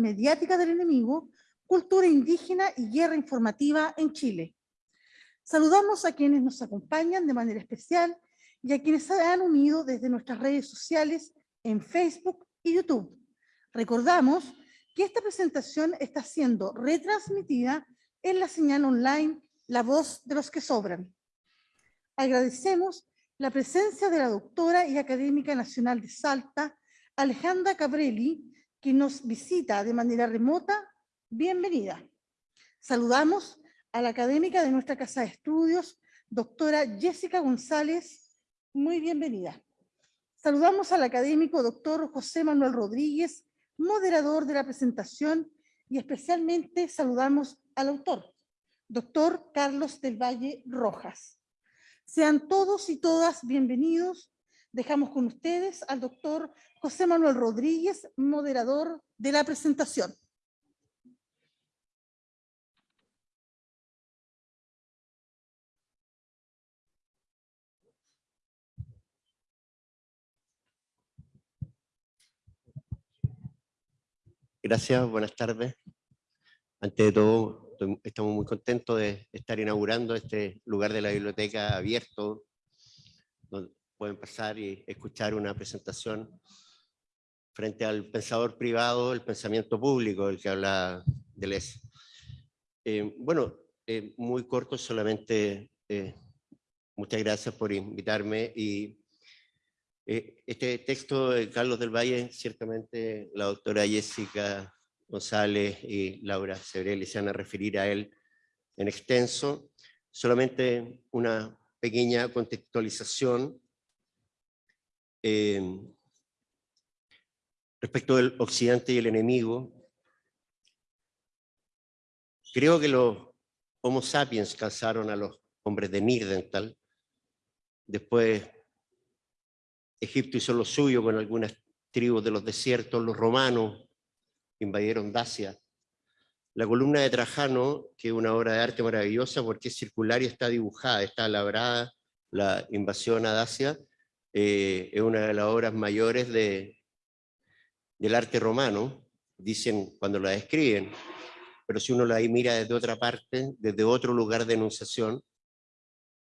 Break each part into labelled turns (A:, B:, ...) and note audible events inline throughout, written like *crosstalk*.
A: mediática del enemigo, cultura indígena y guerra informativa en Chile. Saludamos a quienes nos acompañan de manera especial y a quienes se han unido desde nuestras redes sociales en Facebook y YouTube. Recordamos que esta presentación está siendo retransmitida en la señal online La Voz de los que Sobran. Agradecemos la presencia de la doctora y académica nacional de Salta, Alejandra Cabrelli, que nos visita de manera remota. Bienvenida. Saludamos a la académica de nuestra Casa de Estudios, doctora Jessica González. Muy bienvenida. Saludamos al académico doctor José Manuel Rodríguez, moderador de la presentación, y especialmente saludamos al autor, doctor Carlos del Valle Rojas. Sean todos y todas bienvenidos. Dejamos con ustedes al doctor José Manuel Rodríguez, moderador de la presentación.
B: Gracias, buenas tardes. Ante de todo, estamos muy contentos de estar inaugurando este lugar de la biblioteca abierto, pueden pasar y escuchar una presentación frente al pensador privado, el pensamiento público, el que habla Deleuze. Eh, bueno, eh, muy corto, solamente eh, muchas gracias por invitarme y eh, este texto de Carlos del Valle, ciertamente la doctora Jessica González y Laura Sebrelli se van a referir a él en extenso. Solamente una pequeña contextualización eh, respecto del occidente y el enemigo. Creo que los homo sapiens cazaron a los hombres de Nirdental, después Egipto hizo lo suyo con algunas tribus de los desiertos, los romanos invadieron Dacia. La columna de Trajano, que es una obra de arte maravillosa porque es circular y está dibujada, está labrada, la invasión a Dacia, eh, es una de las obras mayores de, del arte romano, dicen cuando la describen, pero si uno la mira desde otra parte, desde otro lugar de enunciación,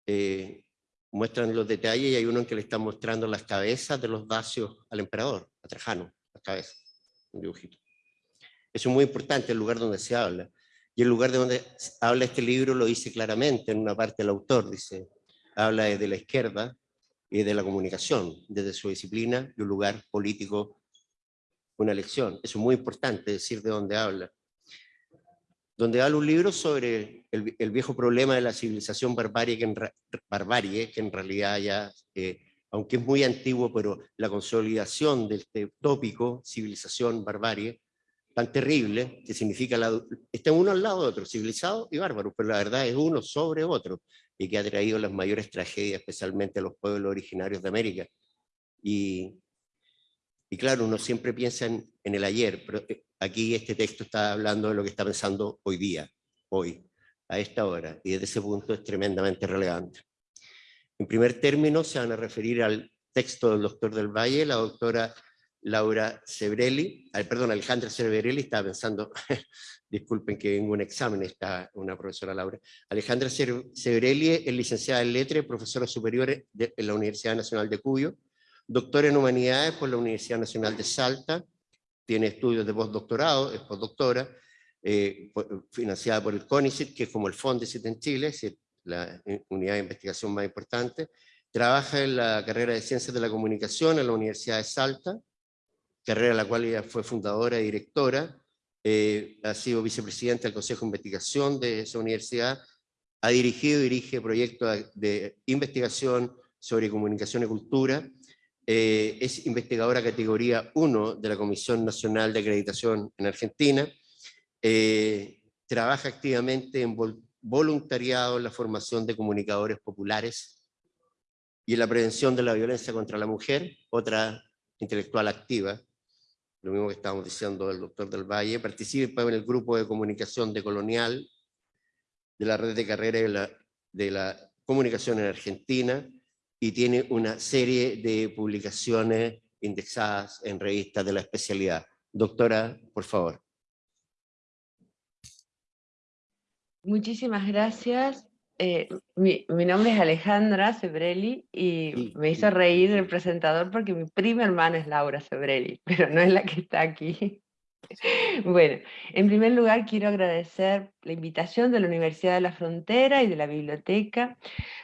B: eh, muestran los detalles y hay uno en que le están mostrando las cabezas de los dacios al emperador, a Trajano, las cabezas, un dibujito. Eso es muy importante, el lugar donde se habla. Y el lugar de donde habla este libro lo dice claramente en una parte el autor, dice, habla desde la izquierda y de la comunicación, desde su disciplina y un lugar político, una elección. Eso es muy importante decir de dónde habla donde habla un libro sobre el, viejo problema de la civilización barbarie, que en, barbarie, que en realidad ya, eh, aunque es muy antiguo, pero la consolidación de este tópico, civilización, barbarie, tan terrible, que significa, la, está uno al lado de otro, civilizado y bárbaro, pero la verdad es uno sobre otro, y que ha traído las mayores tragedias, especialmente a los pueblos originarios de América. Y, claro, uno siempre piensa en, en el ayer, pero eh, aquí este texto está hablando de lo que está pensando hoy día, hoy, a esta hora, y desde ese punto es tremendamente relevante. En primer término se van a referir al texto del doctor del Valle, la doctora Laura Sebrelli, perdón, Alejandra Sebrelli, estaba pensando, *laughs* disculpen que en un examen está una profesora Laura, Alejandra Sebrelli es licenciada en Letras, profesora superior en la Universidad Nacional de Cuyo, doctora en Humanidades por la Universidad Nacional de Salta, tiene estudios de postdoctorado, es postdoctora, eh, financiada por el CONICET, que es como el FONDESIT en Chile, es la unidad de investigación más importante. Trabaja en la carrera de Ciencias de la Comunicación en la Universidad de Salta, carrera en la cual ella fue fundadora y directora, eh, ha sido vicepresidenta del Consejo de Investigación de esa universidad, ha dirigido y dirige proyectos de investigación sobre comunicación y cultura, eh, es investigadora categoría 1 de la Comisión Nacional de Acreditación en Argentina, eh, trabaja activamente en voluntariado en la formación de comunicadores populares y en la prevención de la violencia contra la mujer, otra intelectual activa, lo mismo que estábamos diciendo del doctor del Valle, participa en el grupo de comunicación de Colonial, de la red de carreras de la, de la comunicación en Argentina, y tiene una serie de publicaciones indexadas en revistas de la especialidad. Doctora, por favor.
C: Muchísimas gracias. Eh, mi, nombre es Alejandra Sebrelli y me hizo reír el presentador porque mi prima hermana es Laura Sebrelli, *laughs* pero no es la que está aquí. *laughs* Bueno, en primer lugar quiero agradecer la invitación de la Universidad de la Frontera y de la Biblioteca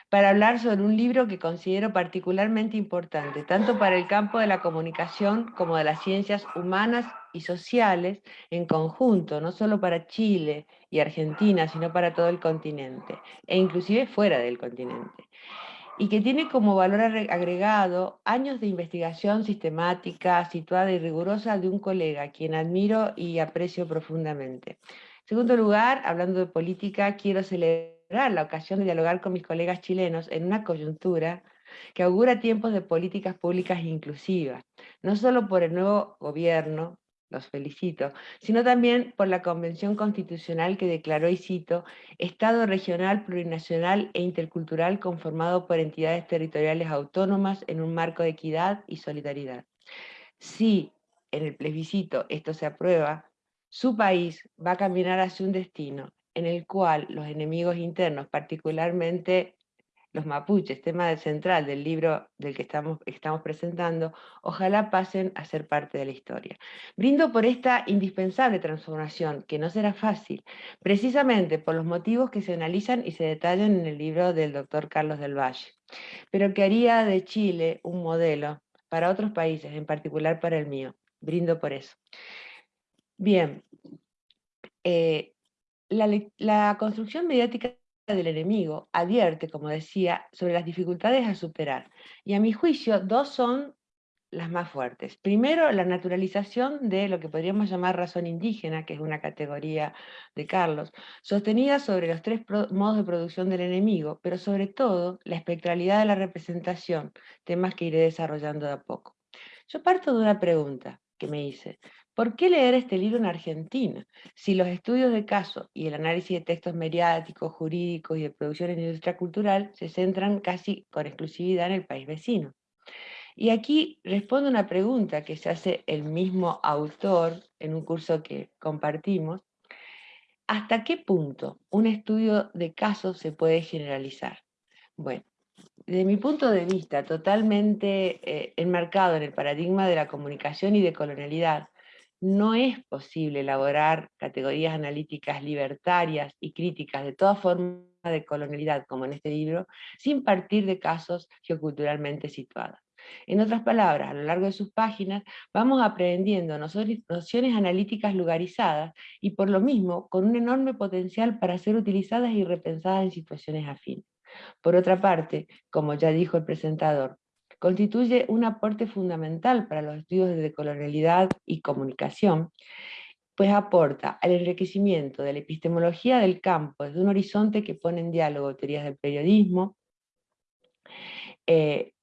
C: para hablar sobre un libro que considero particularmente importante, tanto para el campo de la comunicación como de las ciencias humanas y sociales en conjunto, no solo para Chile y Argentina, sino para todo el continente, e inclusive fuera del continente y que tiene como valor agregado años de investigación sistemática, situada y rigurosa de un colega, quien admiro y aprecio profundamente. En segundo lugar, hablando de política, quiero celebrar la ocasión de dialogar con mis colegas chilenos en una coyuntura que augura tiempos de políticas públicas inclusivas, no solo por el nuevo gobierno, los felicito, sino también por la Convención Constitucional que declaró, y cito, Estado regional, plurinacional e intercultural conformado por entidades territoriales autónomas en un marco de equidad y solidaridad. Si en el plebiscito esto se aprueba, su país va a caminar hacia un destino en el cual los enemigos internos, particularmente los mapuches, tema central del libro del que estamos, estamos presentando, ojalá pasen a ser parte de la historia. Brindo por esta indispensable transformación, que no será fácil, precisamente por los motivos que se analizan y se detallan en el libro del doctor Carlos del Valle, pero que haría de Chile un modelo para otros países, en particular para el mío. Brindo por eso. Bien, eh, la, la construcción mediática del enemigo advierte, como decía, sobre las dificultades a superar. Y a mi juicio, dos son las más fuertes. Primero, la naturalización de lo que podríamos llamar razón indígena, que es una categoría de Carlos, sostenida sobre los tres modos de producción del enemigo, pero sobre todo la espectralidad de la representación, temas que iré desarrollando de a poco. Yo parto de una pregunta que me hice. ¿Por qué leer este libro en Argentina? Si los estudios de caso y el análisis de textos mediáticos, jurídicos y de producción en industria cultural se centran casi con exclusividad en el país vecino. Y aquí respondo una pregunta que se hace el mismo autor en un curso que compartimos. ¿Hasta qué punto un estudio de caso se puede generalizar? Bueno, desde mi punto de vista, totalmente eh, enmarcado en el paradigma de la comunicación y de colonialidad, no es posible elaborar categorías analíticas libertarias y críticas de toda forma de colonialidad, como en este libro, sin partir de casos geoculturalmente situados. En otras palabras, a lo largo de sus páginas vamos aprendiendo nociones analíticas lugarizadas y por lo mismo con un enorme potencial para ser utilizadas y repensadas en situaciones afines. Por otra parte, como ya dijo el presentador, constituye un aporte fundamental para los estudios de decolonialidad y comunicación, pues aporta al enriquecimiento de la epistemología del campo desde un horizonte que pone en diálogo teorías del periodismo, eh,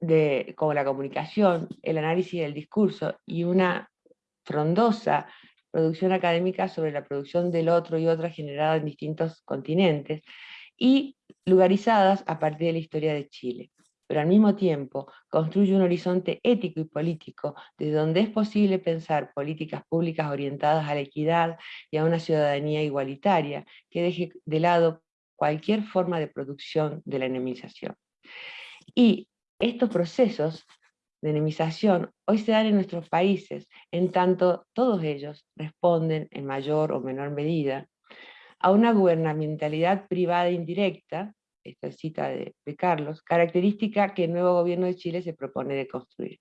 C: de, como la comunicación, el análisis del discurso y una frondosa producción académica sobre la producción del otro y otra generada en distintos continentes y lugarizadas a partir de la historia de Chile pero al mismo tiempo construye un horizonte ético y político desde donde es posible pensar políticas públicas orientadas a la equidad y a una ciudadanía igualitaria que deje de lado cualquier forma de producción de la enemización. Y estos procesos de enemización hoy se dan en nuestros países, en tanto todos ellos responden en mayor o menor medida a una gubernamentalidad privada indirecta esta cita de, Carlos, característica que el nuevo gobierno de Chile se propone de construir.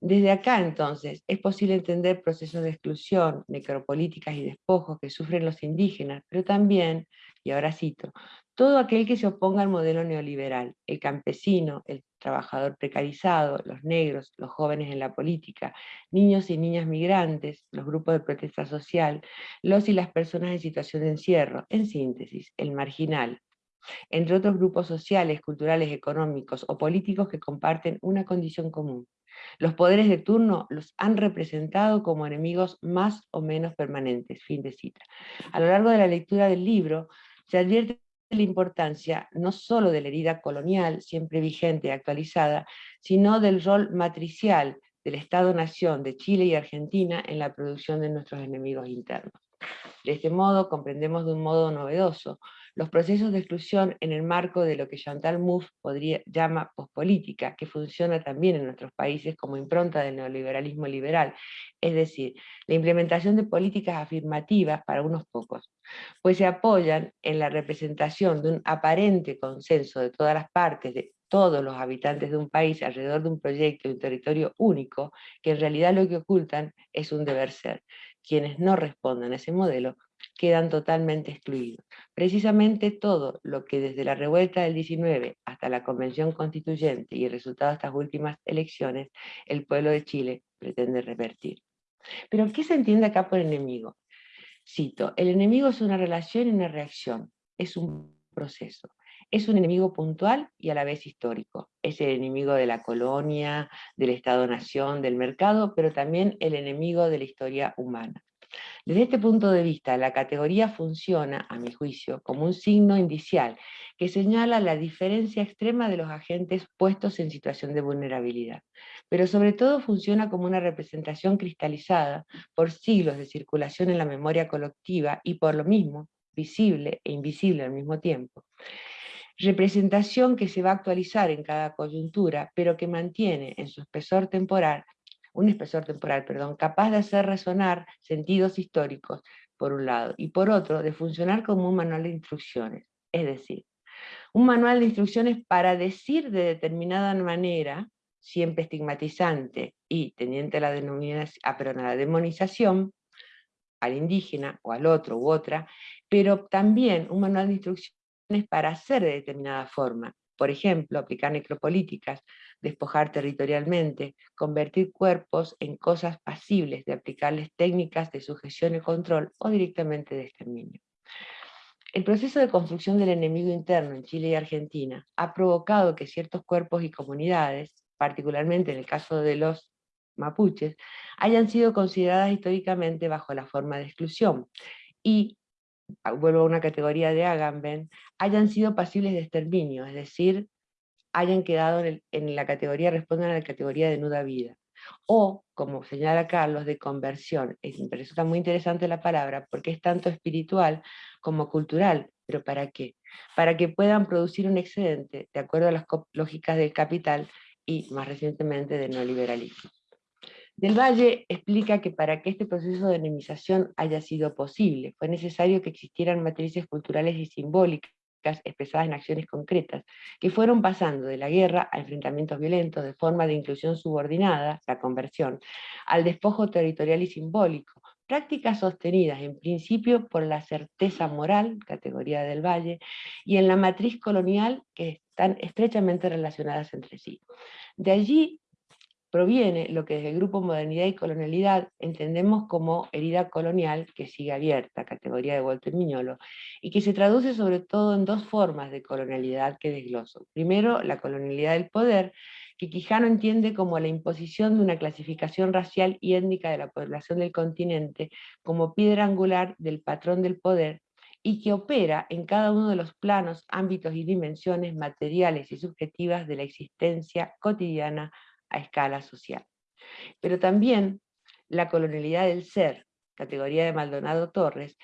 C: Desde acá, entonces, es posible entender procesos de exclusión, necropolíticas y despojos que sufren los indígenas, pero también, y ahora cito, todo aquel que se oponga al modelo neoliberal, el campesino, el trabajador precarizado, los negros, los jóvenes en la política, niños y niñas migrantes, los grupos de protesta social, los y las personas en situación de encierro, en síntesis, el marginal, entre otros grupos sociales, culturales, económicos o políticos que comparten una condición común. Los poderes de turno los han representado como enemigos más o menos permanentes. Fin de cita. A lo largo de la lectura del libro se advierte la importancia no solo de la herida colonial, siempre vigente y actualizada, sino del rol matricial del Estado-Nación de Chile y Argentina en la producción de nuestros enemigos internos. De este modo comprendemos de un modo novedoso los procesos de exclusión en el marco de lo que Chantal Mouffe podría, llama pospolítica, que funciona también en nuestros países como impronta del neoliberalismo liberal, es decir, la implementación de políticas afirmativas para unos pocos, pues se apoyan en la representación de un aparente consenso de todas las partes, de todos los habitantes de un país alrededor de un proyecto de un territorio único, que en realidad lo que ocultan es un deber ser. Quienes no respondan a ese modelo quedan totalmente excluidos. Precisamente todo lo que desde la revuelta del 19 hasta la convención constituyente y el resultado de estas últimas elecciones, el pueblo de Chile pretende revertir. Pero ¿qué se entiende acá por enemigo? Cito, el enemigo es una relación y una reacción, es un proceso. Es un enemigo puntual y a la vez histórico. Es el enemigo de la colonia, del Estado-Nación, del mercado, pero también el enemigo de la historia humana. Desde este punto de vista, la categoría funciona, a mi juicio, como un signo indicial que señala la diferencia extrema de los agentes puestos en situación de vulnerabilidad, pero sobre todo funciona como una representación cristalizada por siglos de circulación en la memoria colectiva y por lo mismo, visible e invisible al mismo tiempo. Representación que se va a actualizar en cada coyuntura, pero que mantiene en su espesor temporal un espesor temporal, perdón, capaz de hacer resonar sentidos históricos, por un lado, y por otro, de funcionar como un manual de instrucciones. Es decir, un manual de instrucciones para decir de determinada manera, siempre estigmatizante y teniente a la, denominación, ah, a la demonización, al indígena o al otro u otra, pero también un manual de instrucciones para hacer de determinada forma. Por ejemplo, aplicar necropolíticas, despojar territorialmente, convertir cuerpos en cosas pasibles de aplicarles técnicas de sujeción y control o directamente de exterminio. El proceso de construcción del enemigo interno en Chile y Argentina ha provocado que ciertos cuerpos y comunidades, particularmente en el caso de los mapuches, hayan sido consideradas históricamente bajo la forma de exclusión y, vuelvo a una categoría de Agamben, hayan sido pasibles de exterminio, es decir, hayan quedado en, la categoría, respondan a la categoría de nuda vida. O, como señala Carlos, de conversión. Es, me resulta muy interesante la palabra porque es tanto espiritual como cultural. ¿Pero para qué? Para que puedan producir un excedente de acuerdo a las lógicas del capital y más recientemente del neoliberalismo. Del Valle explica que para que este proceso de enemización haya sido posible, fue necesario que existieran matrices culturales y simbólicas expresadas en acciones concretas, que fueron pasando de la guerra a enfrentamientos violentos de forma de inclusión subordinada, la conversión, al despojo territorial y simbólico, prácticas sostenidas en principio por la certeza moral, categoría del Valle, y en la matriz colonial que están estrechamente relacionadas entre sí. De allí proviene lo que desde el grupo Modernidad y Colonialidad entendemos como herida colonial que sigue abierta, categoría de Walter Miñolo, y que se traduce sobre todo en dos formas de colonialidad que desgloso. Primero, la colonialidad del poder, que Quijano entiende como la imposición de una clasificación racial y étnica de la población del continente como piedra angular del patrón del poder y que opera en cada uno de los planos, ámbitos y dimensiones materiales y subjetivas de la existencia cotidiana a escala social. Pero también la colonialidad del ser, categoría de Maldonado Torres,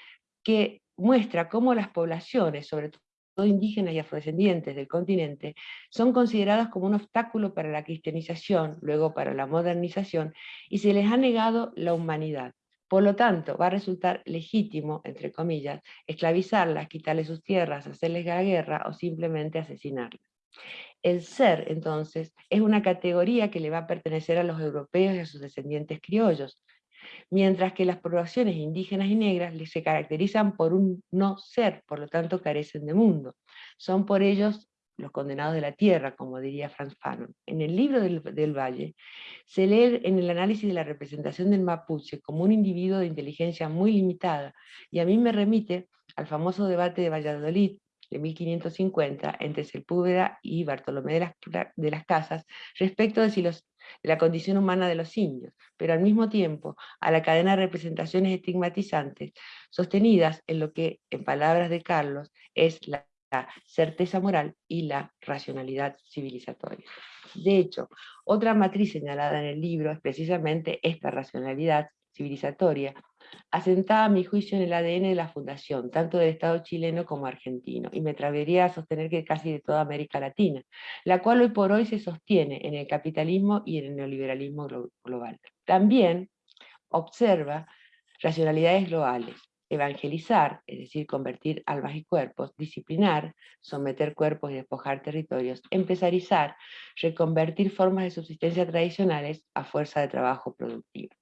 C: que muestra cómo las poblaciones, sobre todo indígenas y afrodescendientes del continente, son consideradas como un obstáculo para la cristianización, luego para la modernización, y se les ha negado la humanidad. Por lo tanto, va a resultar legítimo, entre comillas, esclavizarlas, quitarles sus tierras, hacerles la guerra o simplemente asesinarlas. El ser, entonces, es una categoría que le va a pertenecer a los europeos y a sus descendientes criollos, mientras que las poblaciones indígenas y negras se caracterizan por un no ser, por lo tanto carecen de mundo. Son por ellos los condenados de la tierra, como diría Franz Fanon. En el libro del, Valle se lee en el análisis de la representación del mapuche como un individuo de inteligencia muy limitada, y a mí me remite al famoso debate de Valladolid de 1550 entre Sepúlveda y Bartolomé de las, de las Casas respecto de, si los, de la condición humana de los indios, pero al mismo tiempo a la cadena de representaciones estigmatizantes sostenidas en lo que, en palabras de Carlos, es la certeza moral y la racionalidad civilizatoria. De hecho, otra matriz señalada en el libro es precisamente esta racionalidad civilizatoria, asentada a mi juicio en el ADN de la Fundación, tanto del Estado chileno como argentino, y me atrevería a sostener que casi de toda América Latina, la cual hoy por hoy se sostiene en el capitalismo y en el neoliberalismo global. También observa racionalidades globales, evangelizar, es decir, convertir almas y cuerpos, disciplinar, someter cuerpos y despojar territorios, empesarizar, reconvertir formas de subsistencia tradicionales a fuerza de trabajo productivo.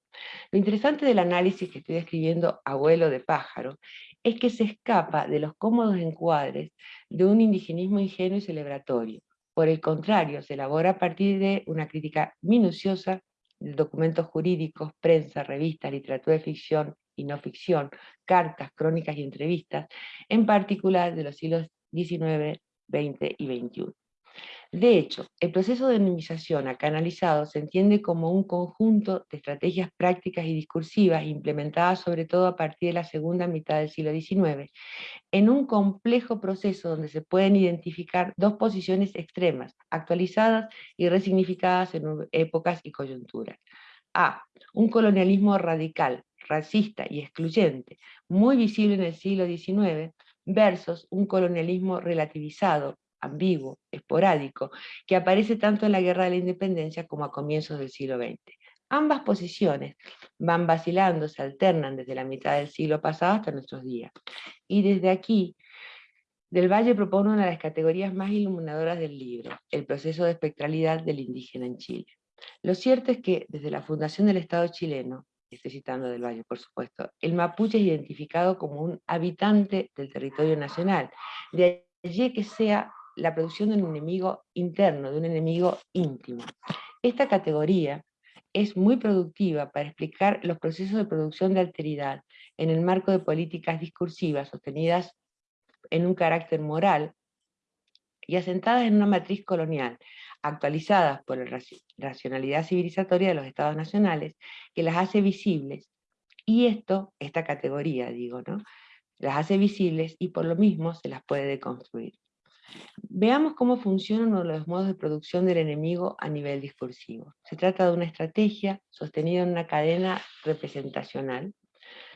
C: Lo interesante del análisis que estoy describiendo, abuelo de pájaro, es que se escapa de los cómodos encuadres de un indigenismo ingenuo y celebratorio. Por el contrario, se elabora a partir de una crítica minuciosa de documentos jurídicos, prensa, revistas, literatura de ficción y no ficción, cartas, crónicas y entrevistas, en particular de los siglos XIX, XX y XXI. De hecho, el proceso de anonimización acá analizado se entiende como un conjunto de estrategias prácticas y discursivas implementadas sobre todo a partir de la segunda mitad del siglo XIX, en un complejo proceso donde se pueden identificar dos posiciones extremas, actualizadas y resignificadas en épocas y coyunturas. A. Un colonialismo radical, racista y excluyente, muy visible en el siglo XIX, versus un colonialismo relativizado, ambiguo, esporádico, que aparece tanto en la Guerra de la Independencia como a comienzos del siglo XX. Ambas posiciones van vacilando, se alternan desde la mitad del siglo pasado hasta nuestros días. Y desde aquí, Del Valle propone una de las categorías más iluminadoras del libro, el proceso de espectralidad del indígena en Chile. Lo cierto es que, desde la fundación del Estado chileno, estoy citando Del Valle por supuesto, el mapuche es identificado como un habitante del territorio nacional, de allí que sea la producción de un enemigo interno, de un enemigo íntimo. Esta categoría es muy productiva para explicar los procesos de producción de alteridad en el marco de políticas discursivas sostenidas en un carácter moral y asentadas en una matriz colonial, actualizadas por la racionalidad civilizatoria de los estados nacionales, que las hace visibles, y esto, esta categoría, digo, ¿no? Las hace visibles y por lo mismo se las puede deconstruir. Veamos cómo funcionan los modos de producción del enemigo a nivel discursivo. Se trata de una estrategia sostenida en una cadena representacional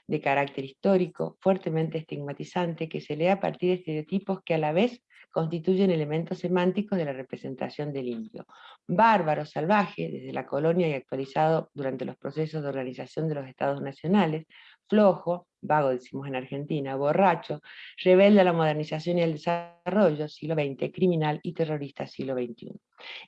C: de carácter histórico, fuertemente estigmatizante, que se lee a partir de estereotipos que a la vez constituyen elementos semánticos de la representación del indio. Bárbaro, salvaje, desde la colonia y actualizado durante los procesos de organización de los estados nacionales, flojo, vago decimos en Argentina, borracho, rebelde a la modernización y al desarrollo, siglo XX, criminal y terrorista, siglo XXI.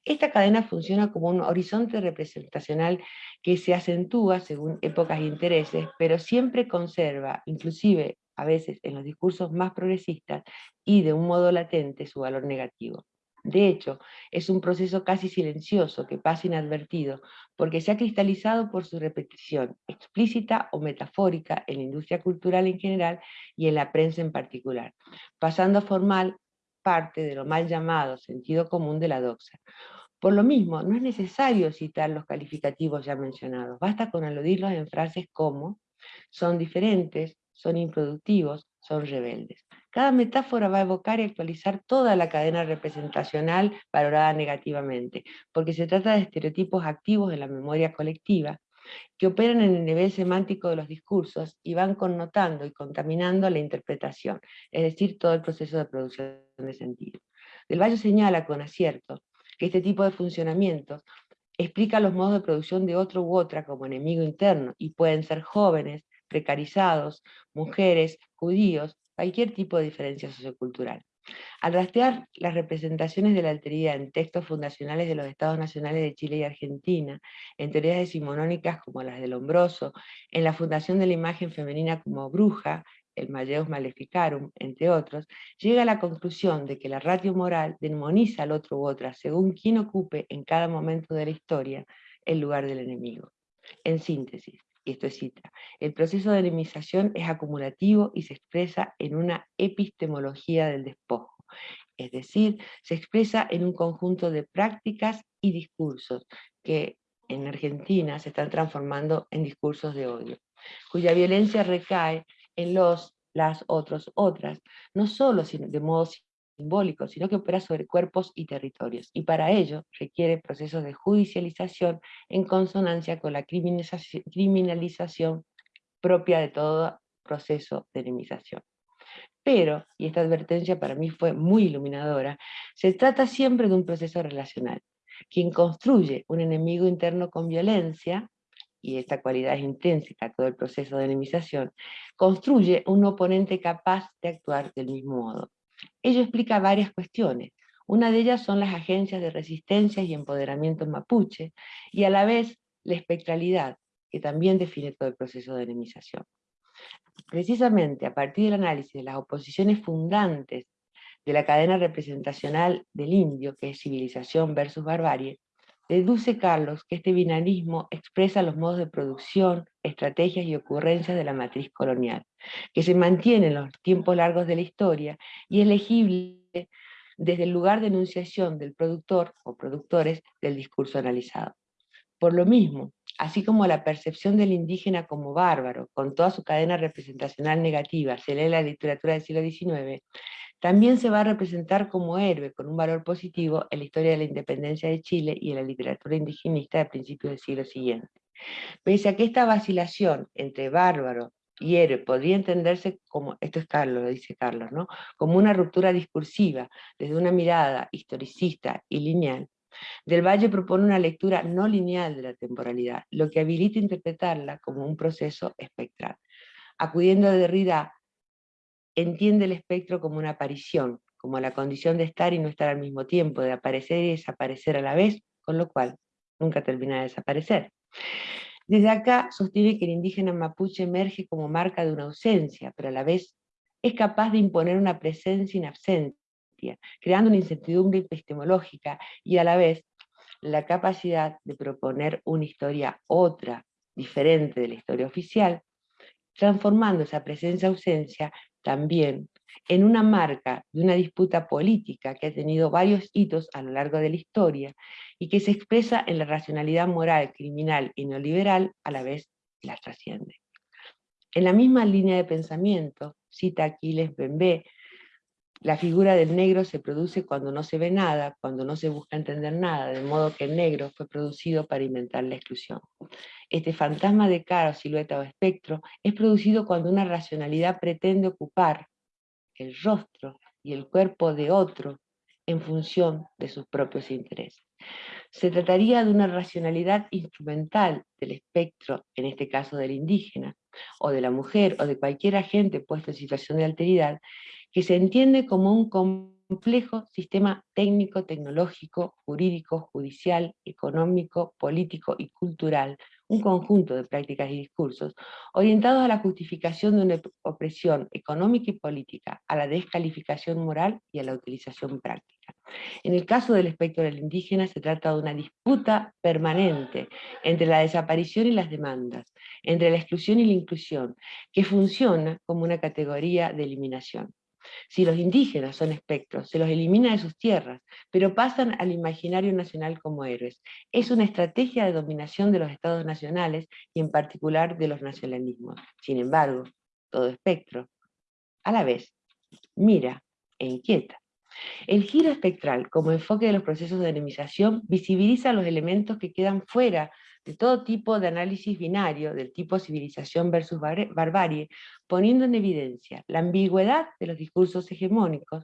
C: Esta cadena funciona como un horizonte representacional que se acentúa según épocas e intereses, pero siempre conserva, inclusive a veces en los discursos más progresistas, y de un modo latente su valor negativo. De hecho, es un proceso casi silencioso que pasa inadvertido, porque se ha cristalizado por su repetición, explícita o metafórica en la industria cultural en general y en la prensa en particular, pasando a formar parte de lo mal llamado sentido común de la doxa. Por lo mismo, no es necesario citar los calificativos ya mencionados, basta con aludirlos en frases como son diferentes, son improductivos, son rebeldes. Cada metáfora va a evocar y actualizar toda la cadena representacional valorada negativamente, porque se trata de estereotipos activos en la memoria colectiva, que operan en el nivel semántico de los discursos y van connotando y contaminando la interpretación, es decir, todo el proceso de producción de sentido. Del Valle señala con acierto que este tipo de funcionamientos explica los modos de producción de otro u otra como enemigo interno, y pueden ser jóvenes, precarizados, mujeres, judíos, cualquier tipo de diferencia sociocultural. Al rastrear las representaciones de la alteridad en textos fundacionales de los estados nacionales de Chile y Argentina, en teorías decimonónicas como las del Lombroso, en la fundación de la imagen femenina como bruja, el Malleus Maleficarum, entre otros, llega a la conclusión de que la ratio moral demoniza al otro u otra según quien ocupe en cada momento de la historia el lugar del enemigo. En síntesis, y esto es cita, el proceso de enemización es acumulativo y se expresa en una epistemología del despojo, es decir, se expresa en un conjunto de prácticas y discursos que en Argentina se están transformando en discursos de odio, cuya violencia recae en los, las, otros, otras, no solo de modo simbólico, sino que opera sobre cuerpos y territorios, y para ello requiere procesos de judicialización en consonancia con la criminalización propia de todo proceso de. Pero, y esta advertencia para mí fue muy iluminadora, se trata siempre de un proceso relacional. Quien construye un enemigo interno con violencia, y esta cualidad es intrínseca a todo el proceso de enemización, construye un oponente capaz de actuar del mismo modo. Ello explica varias cuestiones. Una de ellas son las agencias de resistencia y empoderamiento mapuche, y a la vez la espectralidad, que también define todo el proceso de enemización. Precisamente a partir del análisis de las oposiciones fundantes de la cadena representacional del indio, que es civilización versus barbarie, deduce Carlos que este binarismo expresa los modos de producción, estrategias y ocurrencias de la matriz colonial, que se mantiene en los tiempos largos de la historia y es legible desde el lugar de enunciación del productor o productores del discurso analizado. Por lo mismo, así como la percepción del indígena como bárbaro, con toda su cadena representacional negativa, se lee la literatura del siglo XIX, también se va a representar como héroe, con un valor positivo, en la historia de la independencia de Chile y en la literatura indigenista de principios del siglo siguiente. Pese a que esta vacilación entre bárbaro y héroe podría entenderse como, esto es Carlos, lo dice Carlos, ¿no? como una ruptura discursiva desde una mirada historicista y lineal, del Valle propone una lectura no lineal de la temporalidad, lo que habilita interpretarla como un proceso espectral. Acudiendo a Derrida, entiende el espectro como una aparición, como la condición de estar y no estar al mismo tiempo, de aparecer y desaparecer a la vez, con lo cual nunca termina de desaparecer. Desde acá sostiene que el indígena mapuche emerge como marca de una ausencia, pero a la vez es capaz de imponer una presencia inabsente, creando una incertidumbre epistemológica y a la vez la capacidad de proponer una historia otra, diferente de la historia oficial, transformando esa presencia-ausencia también en una marca de una disputa política que ha tenido varios hitos a lo largo de la historia y que se expresa en la racionalidad moral, criminal y neoliberal, a la vez la trasciende. En la misma línea de pensamiento, cita Aquiles Bembé, la figura del negro se produce cuando no se ve nada, cuando no se busca entender nada, de modo que el negro fue producido para inventar la exclusión. Este fantasma de cara, silueta o espectro es producido cuando una racionalidad pretende ocupar el rostro y el cuerpo de otro en función de sus propios intereses. Se trataría de una racionalidad instrumental del espectro, en este caso del indígena, o de la mujer, o de cualquier agente puesto en situación de alteridad, que se entiende como un complejo sistema técnico, tecnológico, jurídico, judicial, económico, político y cultural, un conjunto de prácticas y discursos orientados a la justificación de una opresión económica y política, a la descalificación moral y a la utilización práctica. En el caso del espectro del indígena se trata de una disputa permanente entre la desaparición y las demandas, entre la exclusión y la inclusión, que funciona como una categoría de eliminación. Si los indígenas son espectros, se los elimina de sus tierras, pero pasan al imaginario nacional como héroes. Es una estrategia de dominación de los estados nacionales y en particular de los nacionalismos. Sin embargo, todo espectro, a la vez, mira e inquieta. El giro espectral, como enfoque de los procesos de enemización, visibiliza los elementos que quedan fuera de todo tipo de análisis binario, del tipo civilización versus barbarie, poniendo en evidencia la ambigüedad de los discursos hegemónicos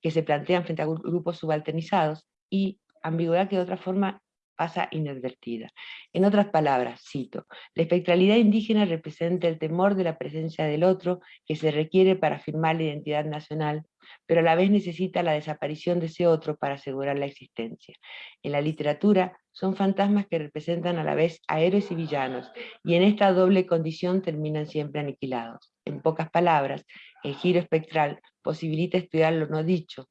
C: que se plantean frente a grupos subalternizados y ambigüedad que de otra forma pasa inadvertida. En otras palabras, cito, la espectralidad indígena representa el temor de la presencia del otro que se requiere para afirmar la identidad nacional, pero a la vez necesita la desaparición de ese otro para asegurar la existencia. En la literatura son fantasmas que representan a la vez a héroes y villanos, y en esta doble condición terminan siempre aniquilados. En pocas palabras, el giro espectral posibilita estudiar lo no dicho,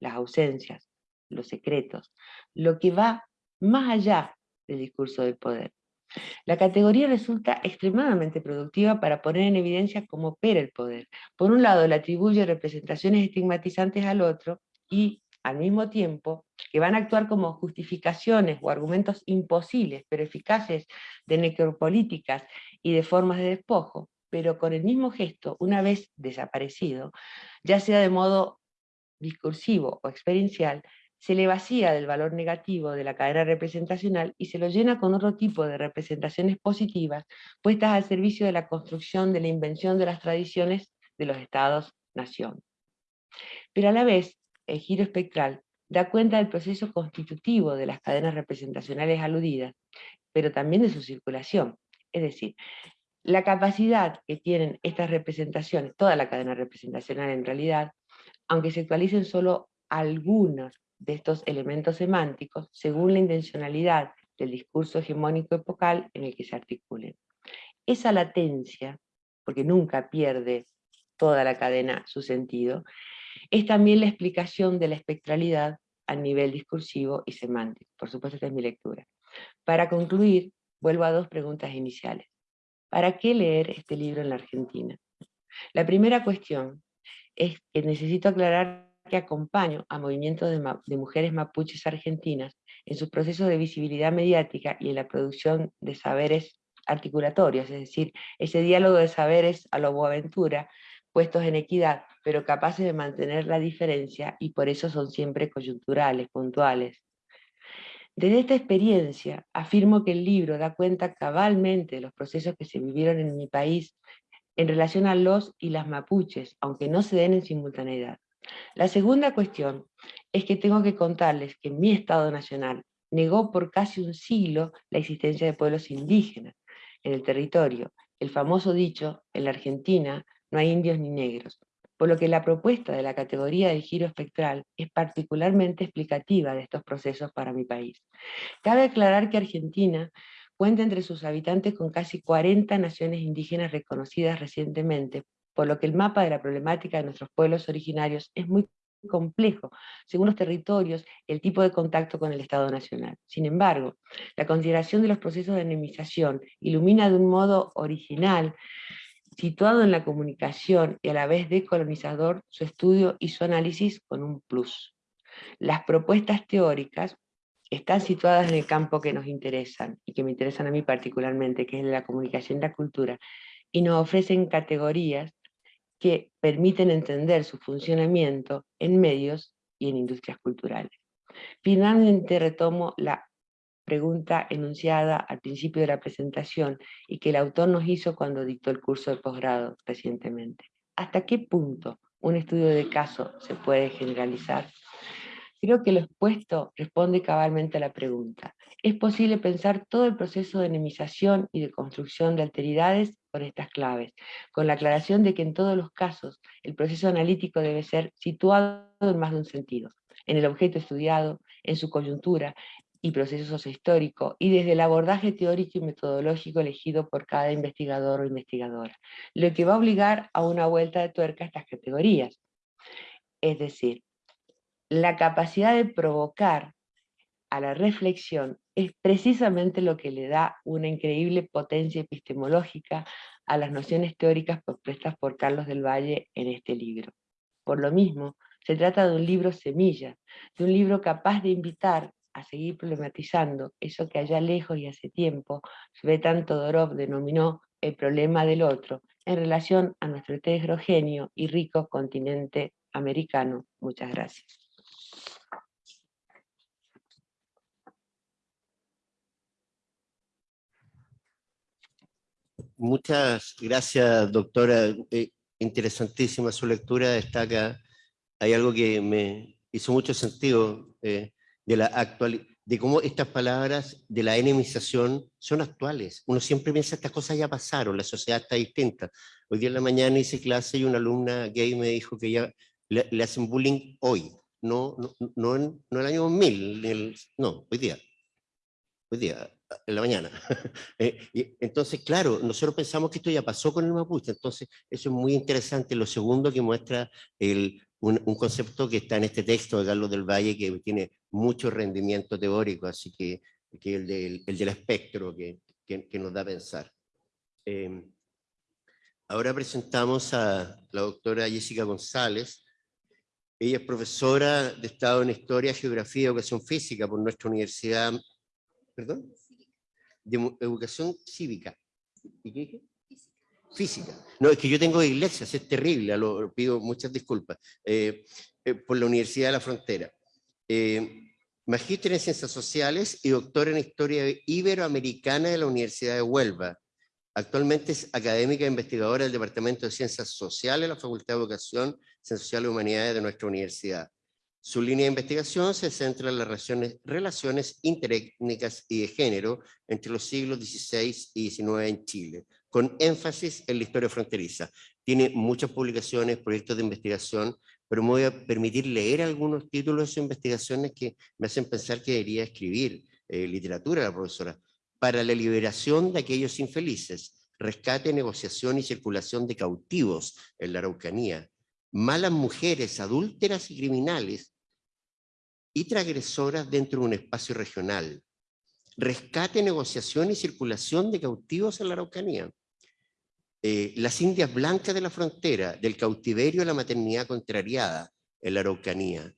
C: las ausencias, los secretos, lo que va más allá del discurso del poder. La categoría resulta extremadamente productiva para poner en evidencia cómo opera el poder. Por un lado, le atribuye representaciones estigmatizantes al otro y, al mismo tiempo, que van a actuar como justificaciones o argumentos imposibles, pero eficaces, de necropolíticas y de formas de despojo, pero con el mismo gesto, una vez desaparecido, ya sea de modo discursivo o experiencial, se le vacía del valor negativo de la cadena representacional y se lo llena con otro tipo de representaciones positivas puestas al servicio de la construcción de la invención de las tradiciones de los estados-nación. Pero a la vez, el giro espectral da cuenta del proceso constitutivo de las cadenas representacionales aludidas, pero también de su circulación. Es decir, la capacidad que tienen estas representaciones, toda la cadena representacional en realidad, aunque se actualicen solo algunos de estos elementos semánticos según la intencionalidad del discurso hegemónico epocal en el que se articulen. Esa latencia, porque nunca pierde toda la cadena su sentido, es también la explicación de la espectralidad a nivel discursivo y semántico. Por supuesto, esta es mi lectura. Para concluir, vuelvo a dos preguntas iniciales. ¿Para qué leer este libro en la Argentina? La primera cuestión es que necesito aclarar que acompaño a movimientos de, mujeres mapuches argentinas en sus procesos de visibilidad mediática y en la producción de saberes articulatorios, es decir, ese diálogo de saberes a lo Boaventura, puestos en equidad, pero capaces de mantener la diferencia y por eso son siempre coyunturales, puntuales. Desde esta experiencia afirmo que el libro da cuenta cabalmente de los procesos que se vivieron en mi país en relación a los y las mapuches, aunque no se den en simultaneidad. La segunda cuestión es que tengo que contarles que mi Estado Nacional negó por casi un siglo la existencia de pueblos indígenas en el territorio. El famoso dicho, en la Argentina no hay indios ni negros, por lo que la propuesta de la categoría del giro espectral es particularmente explicativa de estos procesos para mi país. Cabe aclarar que Argentina cuenta entre sus habitantes con casi 40 naciones indígenas reconocidas recientemente por lo que el mapa de la problemática de nuestros pueblos originarios es muy complejo, según los territorios, el tipo de contacto con el Estado Nacional. Sin embargo, la consideración de los procesos de enemización ilumina de un modo original, situado en la comunicación y a la vez decolonizador, su estudio y su análisis con un plus. Las propuestas teóricas están situadas en el campo que nos interesan, y que me interesan a mí particularmente, que es la comunicación y la cultura, y nos ofrecen categorías que permiten entender su funcionamiento en medios y en industrias culturales. Finalmente retomo la pregunta enunciada al principio de la presentación y que el autor nos hizo cuando dictó el curso de posgrado recientemente. ¿Hasta qué punto un estudio de caso se puede generalizar? Creo que lo expuesto responde cabalmente a la pregunta. ¿Es posible pensar todo el proceso de enemización y de construcción de alteridades con estas claves, con la aclaración de que en todos los casos el proceso analítico debe ser situado en más de un sentido, en el objeto estudiado, en su coyuntura y proceso sociohistórico, y desde el abordaje teórico y metodológico elegido por cada investigador o investigadora, lo que va a obligar a una vuelta de tuerca a estas categorías. Es decir, la capacidad de provocar a la reflexión es precisamente lo que le da una increíble potencia epistemológica a las nociones teóricas propuestas por Carlos del Valle en este libro. Por lo mismo, se trata de un libro semilla, de un libro capaz de invitar a seguir problematizando eso que allá lejos y hace tiempo Svetan Todorov denominó el problema del otro en relación a nuestro heterogéneo y rico continente americano. Muchas gracias.
B: Muchas gracias, doctora. Eh, interesantísima su lectura. Destaca, hay algo que me hizo mucho sentido eh, de la actual, de cómo estas palabras de la enemización son actuales. Uno siempre piensa estas cosas ya pasaron, la sociedad está distinta. Hoy día en la mañana hice clase y una alumna gay me dijo que ya le, hacen bullying hoy, no, no, no, en, no el año 2000, no, hoy día. Hoy día, en la mañana. *laughs* Eh, entonces, claro, nosotros pensamos que esto ya pasó con el mapuche, entonces eso es muy interesante. Lo segundo que muestra el, un, concepto que está en este texto de Carlos del Valle que tiene mucho rendimiento teórico, así que, que el, del, el del espectro que, que, nos da a pensar. Em, ahora presentamos a la doctora Jessica González. Ella es profesora de Estado en Historia, Geografía y Educación Física por nuestra universidad, ¿perdón? De educación cívica. ¿Y qué dije? Física. No, es que yo tengo iglesias, es terrible, lo pido muchas disculpas, eh, eh, por la Universidad de la Frontera. Eh, magíster en Ciencias Sociales y doctor en Historia Iberoamericana de la Universidad de Huelva. Actualmente es académica e investigadora del Departamento de Ciencias Sociales de la Facultad de Educación, Ciencias Sociales y Humanidades de nuestra universidad. Su línea de investigación se centra en las relaciones, interétnicas y de género entre los siglos XVI y XIX en Chile, con énfasis en la historia fronteriza. Tiene muchas publicaciones, proyectos de investigación, pero me voy a permitir leer algunos títulos de sus investigaciones que me hacen pensar que debería escribir eh, literatura la profesora. Para la liberación de aquellos infelices, rescate, negociación y circulación de cautivos en la Araucanía, malas mujeres, adúlteras y criminales, y transgresoras dentro de un espacio regional. Rescate, negociación y circulación de cautivos en la Araucanía. Eh, las indias blancas de la frontera, del cautiverio a la maternidad contrariada en la Araucanía.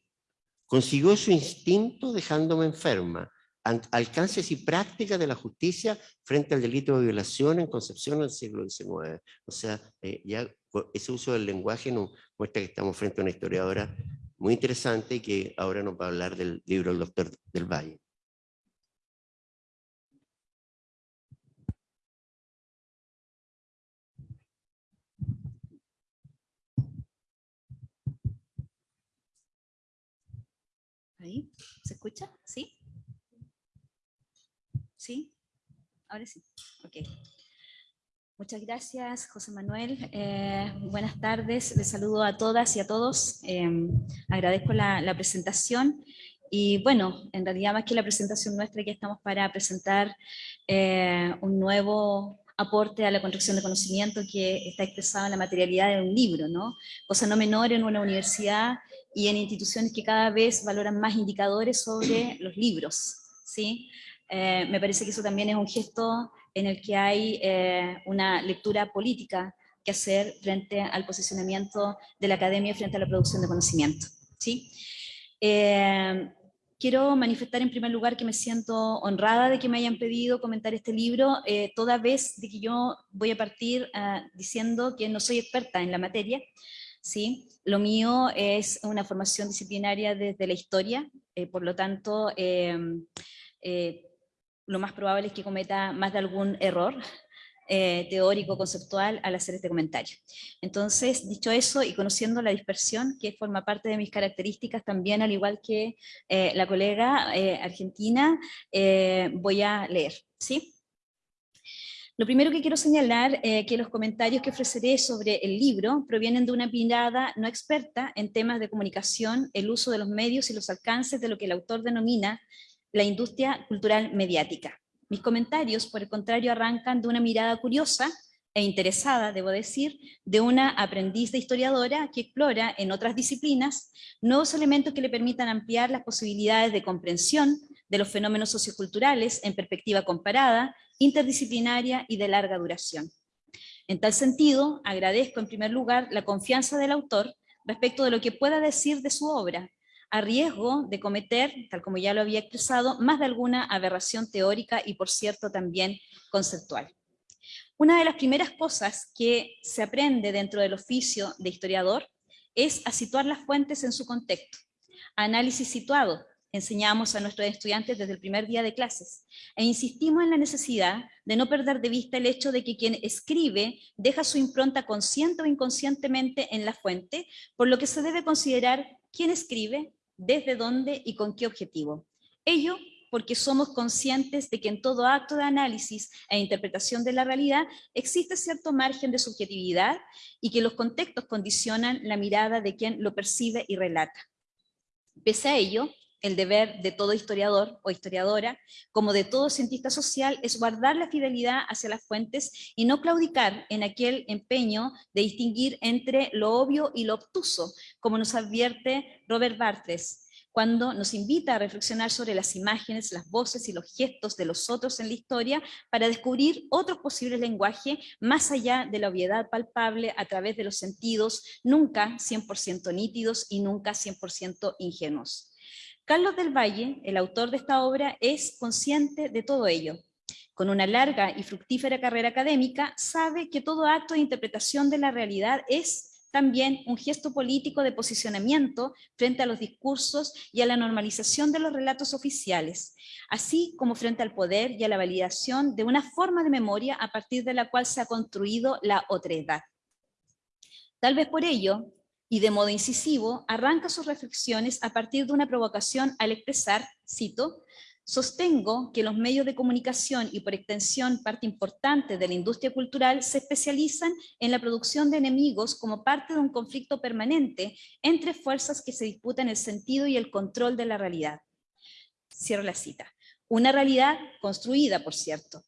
B: Consiguió su instinto dejándome enferma, alcances y prácticas de la justicia frente al delito de violación en Concepción del siglo XIX. O sea, eh, ya ese uso del lenguaje nos muestra que estamos frente a una historiadora muy interesante y que ahora nos va a hablar del libro del doctor del Valle.
D: ¿Ahí? ¿Se escucha? ¿Sí? ¿Sí? Ahora sí. Ok. Muchas gracias, José Manuel. Eh, buenas tardes. Les saludo a todas y a todos. Eh, agradezco la, presentación. Y bueno, en realidad más que la presentación nuestra, que estamos para presentar eh, un nuevo aporte a la construcción de conocimiento que está expresado en la materialidad de un libro, ¿no? Cosa no menor en una universidad y en instituciones que cada vez valoran más indicadores sobre los libros, ¿sí? me parece que eso también es un gesto en el que hay eh, una lectura política que hacer frente al posicionamiento de la academia frente a la producción de conocimiento. ¿sí? Eh, quiero manifestar en primer lugar que me siento honrada de que me hayan pedido comentar este libro, eh, toda vez de que yo voy a partir diciendo que no soy experta en la materia, ¿sí? Lo mío es una formación disciplinaria desde la historia, por lo tanto, lo más probable es que cometa más de algún error eh, teórico, conceptual, al hacer este comentario. Entonces, dicho eso, y conociendo la dispersión, que forma parte de mis características también, al igual que eh, la colega eh, argentina, voy a leer, ¿sí? Lo primero que quiero señalar es que los comentarios que ofreceré sobre el libro provienen de una mirada no experta en temas de comunicación, el uso de los medios y los alcances de lo que el autor denomina la industria cultural mediática. Mis comentarios, por el contrario, arrancan de una mirada curiosa e interesada, debo decir, de una aprendiz de historiadora que explora en otras disciplinas nuevos elementos que le permitan ampliar las posibilidades de comprensión de los fenómenos socioculturales en perspectiva comparada, interdisciplinaria y de larga duración. En tal sentido, agradezco en primer lugar la confianza del autor respecto de lo que pueda decir de su obra, a riesgo de cometer, tal como ya lo había expresado, más de alguna aberración teórica y por cierto también conceptual. Una de las primeras cosas que se aprende dentro del oficio de historiador es a situar las fuentes en su contexto. Análisis situado, enseñamos a nuestros estudiantes desde el primer día de clases, e insistimos en la necesidad de no perder de vista el hecho de que quien escribe deja su impronta consciente o inconscientemente en la fuente, por lo que se debe considerar quién escribe, desde dónde y con qué objetivo. Ello porque somos conscientes de que en todo acto de análisis e interpretación de la realidad existe cierto margen de subjetividad y que los contextos condicionan la mirada de quien lo percibe y relata. Pese a ello, el deber de todo historiador o historiadora, como de todo cientista social, es guardar la fidelidad hacia las fuentes y no claudicar en aquel empeño de distinguir entre lo obvio y lo obtuso, como nos advierte Robert Barthes, cuando nos invita a reflexionar sobre las imágenes, las voces y los gestos de los otros en la historia para descubrir otros posibles lenguajes más allá de la obviedad palpable a través de los sentidos, nunca 100% nítidos y nunca 100% ingenuos. Carlos del Valle, el autor de esta obra, es consciente de todo ello. Con una larga y fructífera carrera académica, sabe que todo acto de interpretación de la realidad es también un gesto político de posicionamiento frente a los discursos y a la normalización de los relatos oficiales, así como frente al poder y a la validación de una forma de memoria a partir de la cual se ha construido la otredad. Tal vez por ello, y de modo incisivo, arranca sus reflexiones a partir de una provocación al expresar, cito, Sostengo que los medios de comunicación y por extensión parte importante de la industria cultural se especializan en la producción de enemigos como parte de un conflicto permanente entre fuerzas que se disputan el sentido y el control de la realidad. Cierro la cita. Una realidad construida, por cierto.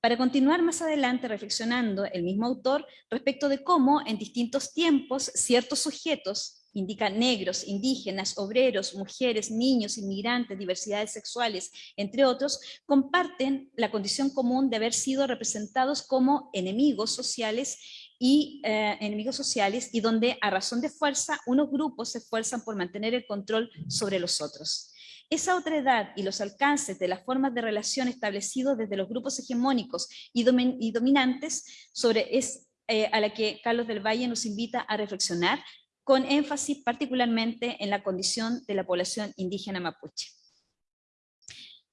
D: Para continuar más adelante reflexionando el mismo autor respecto de cómo en distintos tiempos ciertos sujetos indica negros, indígenas, obreros, mujeres, niños, inmigrantes, diversidades sexuales, entre otros, comparten la condición común de haber sido representados como enemigos sociales y eh, enemigos sociales y donde a razón de fuerza unos grupos se esfuerzan por mantener el control sobre los otros. Esa otra edad y los alcances de las formas de relación establecidos desde los grupos hegemónicos y, dominantes sobre es, eh, a la que Carlos del Valle nos invita a reflexionar, con énfasis particularmente en la condición de la población indígena mapuche.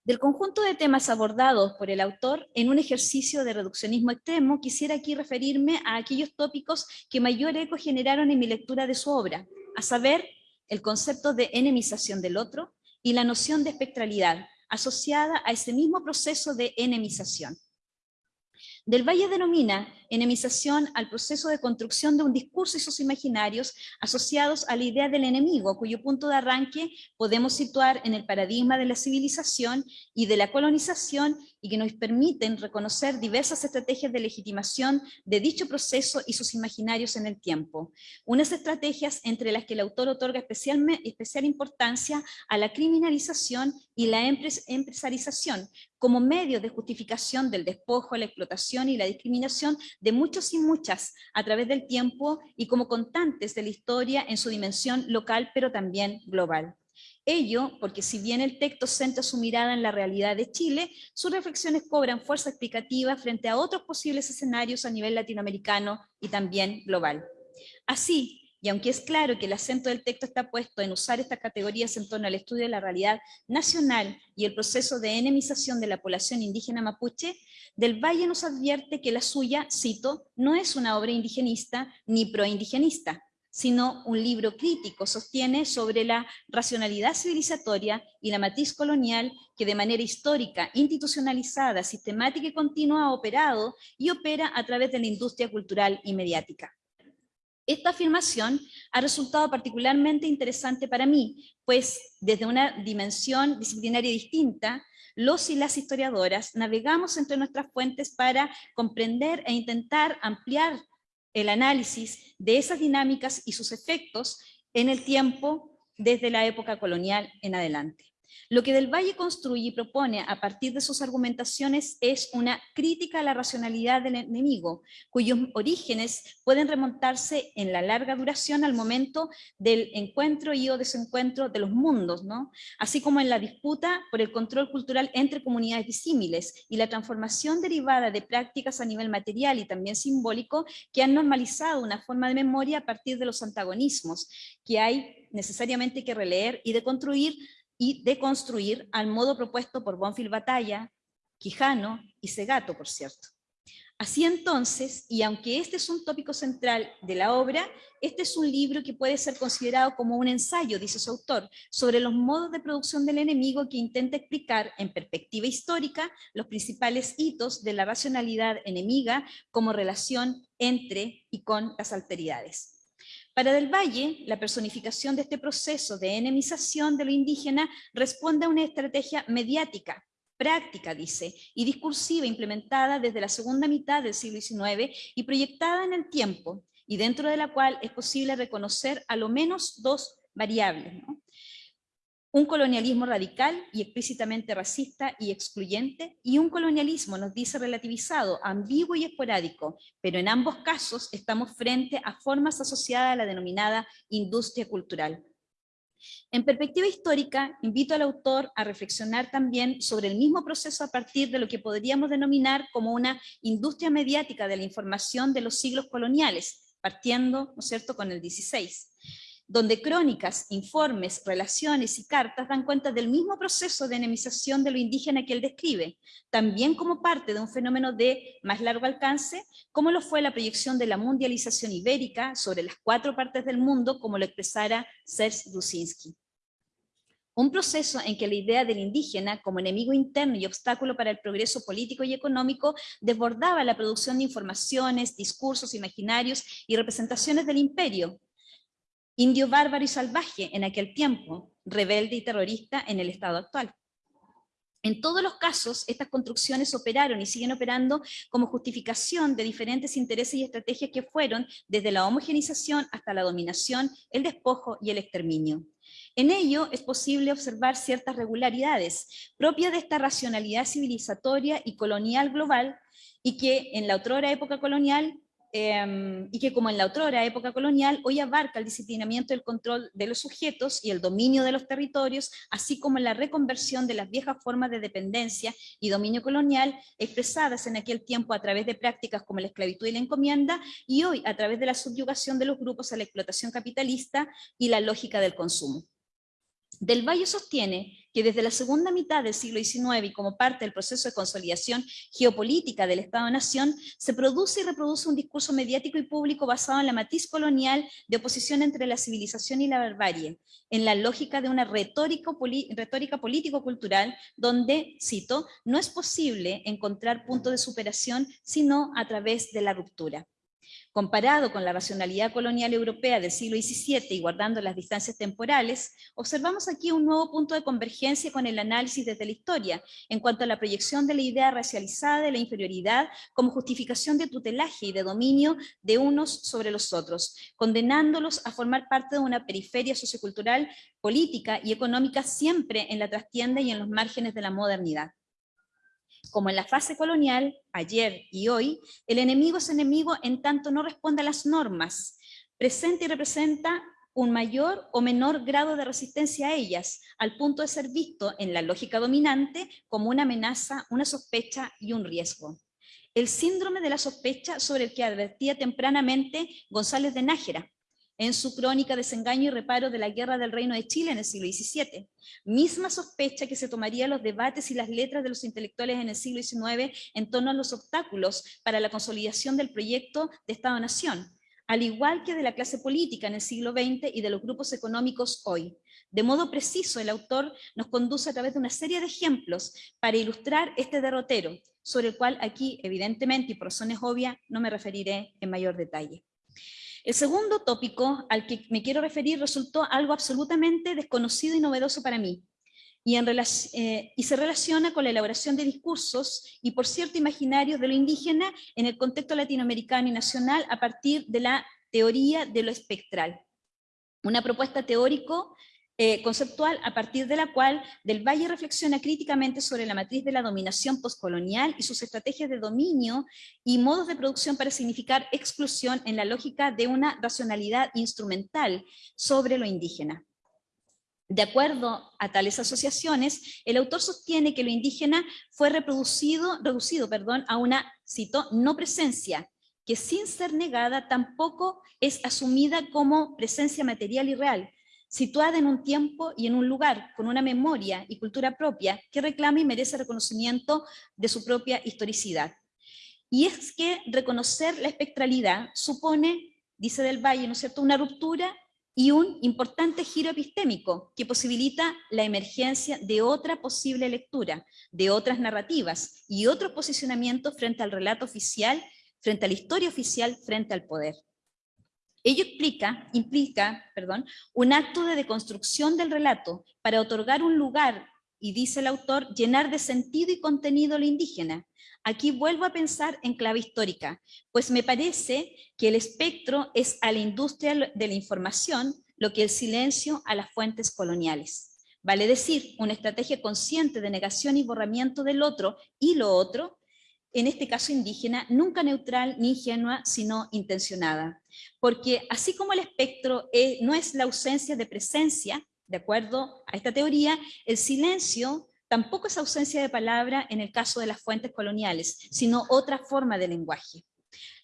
D: Del conjunto de temas abordados por el autor en un ejercicio de reduccionismo extremo, quisiera aquí referirme a aquellos tópicos que mayor eco generaron en mi lectura de su obra, a saber, el concepto de enemización del otro y la noción de espectralidad, asociada a ese mismo proceso de enemización. Del Valle denomina enemización al proceso de construcción de un discurso y sus imaginarios asociados a la idea del enemigo, cuyo punto de arranque podemos situar en el paradigma de la civilización y de la colonización y que nos permiten reconocer diversas estrategias de legitimación de dicho proceso y sus imaginarios en el tiempo. Unas estrategias entre las que el autor otorga especial, especial importancia a la criminalización y la empresarización, como medio de justificación del despojo, la explotación y la discriminación de muchos y muchas a través del tiempo y como contantes de la historia en su dimensión local pero también global. Ello porque si bien el texto centra su mirada en la realidad de Chile, sus reflexiones cobran fuerza explicativa frente a otros posibles escenarios a nivel latinoamericano y también global. Así, y aunque es claro que el acento del texto está puesto en usar estas categorías en torno al estudio de la realidad nacional y el proceso de enemización de la población indígena mapuche, Del Valle nos advierte que la suya, cito, no es una obra indigenista ni proindigenista, sino un libro crítico, sostiene, sobre la racionalidad civilizatoria y la matiz colonial que de manera histórica, institucionalizada, sistemática y continua ha operado y opera a través de la industria cultural y mediática. Esta afirmación ha resultado particularmente interesante para mí, pues desde una dimensión disciplinaria distinta, los y las historiadoras navegamos entre nuestras fuentes para comprender e intentar ampliar el análisis de esas dinámicas y sus efectos en el tiempo desde la época colonial en adelante. Lo que Del Valle construye y propone a partir de sus argumentaciones es una crítica a la racionalidad del enemigo, cuyos orígenes pueden remontarse en la larga duración al momento del encuentro y o desencuentro de los mundos, ¿no? así como en la disputa por el control cultural entre comunidades disímiles y la transformación derivada de prácticas a nivel material y también simbólico que han normalizado una forma de memoria a partir de los antagonismos que hay necesariamente que releer y de construir y de construir al modo propuesto por Bonfil Batalla, Quijano y Segato, por cierto. Así entonces, y aunque este es un tópico central de la obra, este es un libro que puede ser considerado como un ensayo, dice su autor, sobre los modos de producción del enemigo que intenta explicar en perspectiva histórica los principales hitos de la racionalidad enemiga como relación entre y con las alteridades. Para Del Valle, la personificación de este proceso de enemización de lo indígena responde a una estrategia mediática, práctica, dice, y discursiva implementada desde la segunda mitad del siglo XIX y proyectada en el tiempo, y dentro de la cual es posible reconocer a lo menos dos variables. Un colonialismo radical y explícitamente racista y excluyente, y un colonialismo, nos dice, relativizado, ambiguo y esporádico, pero en ambos casos estamos frente a formas asociadas a la denominada industria cultural. En perspectiva histórica, invito al autor a reflexionar también sobre el mismo proceso a partir de lo que podríamos denominar como una industria mediática de la información de los siglos coloniales, partiendo, ¿no es cierto?, con el 16 donde crónicas, informes, relaciones y cartas dan cuenta del mismo proceso de enemización de lo indígena que él describe, también como parte de un fenómeno de más largo alcance, como lo fue la proyección de la mundialización ibérica sobre las cuatro partes del mundo, como lo expresara Serge Dusinski. Un proceso en que la idea del indígena como enemigo interno y obstáculo para el progreso político y económico desbordaba la producción de informaciones, discursos imaginarios y representaciones del imperio, indio bárbaro y salvaje en aquel tiempo, rebelde y terrorista en el estado actual. En todos los casos, estas construcciones operaron y siguen operando como justificación de diferentes intereses y estrategias que fueron desde la homogenización hasta la dominación, el despojo y el exterminio. En ello es posible observar ciertas regularidades propias de esta racionalidad civilizatoria y colonial global y que en la otrora época colonial Em, y que como en la otrora época colonial, hoy abarca el disciplinamiento del control de los sujetos y el dominio de los territorios, así como la reconversión de las viejas formas de dependencia y dominio colonial expresadas en aquel tiempo a través de prácticas como la esclavitud y la encomienda, y hoy a través de la subyugación de los grupos a la explotación capitalista y la lógica del consumo. Del Valle sostiene que desde la segunda mitad del siglo XIX y como parte del proceso de consolidación geopolítica del Estado-Nación, se produce y reproduce un discurso mediático y público basado en la matiz colonial de oposición entre la civilización y la barbarie, en la lógica de una retórica, retórica político-cultural donde, cito, no es posible encontrar punto de superación sino a través de la ruptura. Comparado con la racionalidad colonial europea del siglo XVII y guardando las distancias temporales, observamos aquí un nuevo punto de convergencia con el análisis desde la historia, en cuanto a la proyección de la idea racializada de la inferioridad como justificación de tutelaje y de dominio de unos sobre los otros, condenándolos a formar parte de una periferia sociocultural, política y económica siempre en la trastienda y en los márgenes de la modernidad. Como en la fase colonial, ayer y hoy, el enemigo es enemigo en tanto no responde a las normas, presenta y representa un mayor o menor grado de resistencia a ellas, al punto de ser visto en la lógica dominante como una amenaza, una sospecha y un riesgo. El síndrome de la sospecha sobre el que advertía tempranamente González de Nájera, en su crónica Desengaño y Reparo de la Guerra del Reino de Chile en el siglo XVII. Misma sospecha que se tomaría los debates y las letras de los intelectuales en el siglo XIX en torno a los obstáculos para la consolidación del proyecto de Estado-Nación, al igual que de la clase política en el siglo XX y de los grupos económicos hoy. De modo preciso, el autor nos conduce a través de una serie de ejemplos para ilustrar este derrotero, sobre el cual aquí, evidentemente, y por razones obvias, no me referiré en mayor detalle. El segundo tópico al que me quiero referir resultó algo absolutamente desconocido y novedoso para mí, y, eh, y, se relaciona con la elaboración de discursos y, por cierto, imaginarios de lo indígena en el contexto latinoamericano y nacional a partir de la teoría de lo espectral. Una propuesta teórico eh, conceptual a partir de la cual Del Valle reflexiona críticamente sobre la matriz de la dominación postcolonial y sus estrategias de dominio y modos de producción para significar exclusión en la lógica de una racionalidad instrumental sobre lo indígena. De acuerdo a tales asociaciones, el autor sostiene que lo indígena fue reproducido, reducido perdón, a una, cito, no presencia, que sin ser negada tampoco es asumida como presencia material y real, situada en un tiempo y en un lugar, con una memoria y cultura propia que reclama y merece reconocimiento de su propia historicidad. Y es que reconocer la espectralidad supone, dice Del Valle, ¿no es cierto?, una ruptura y un importante giro epistémico que posibilita la emergencia de otra posible lectura, de otras narrativas y otro posicionamiento frente al relato oficial, frente a la historia oficial, frente al poder. Ello implica un acto de deconstrucción del relato para otorgar un lugar, y dice el autor, llenar de sentido y contenido lo indígena. Aquí vuelvo a pensar en clave histórica, pues me parece que el espectro es a la industria de la información lo que el silencio a las fuentes coloniales. Vale decir, una estrategia consciente de negación y borramiento del otro y lo otro, en este caso indígena, nunca neutral ni ingenua, sino intencionada. Porque así como el espectro no es la ausencia de presencia, de acuerdo a esta teoría, el silencio tampoco es ausencia de palabra en el caso de las fuentes coloniales, sino otra forma de lenguaje.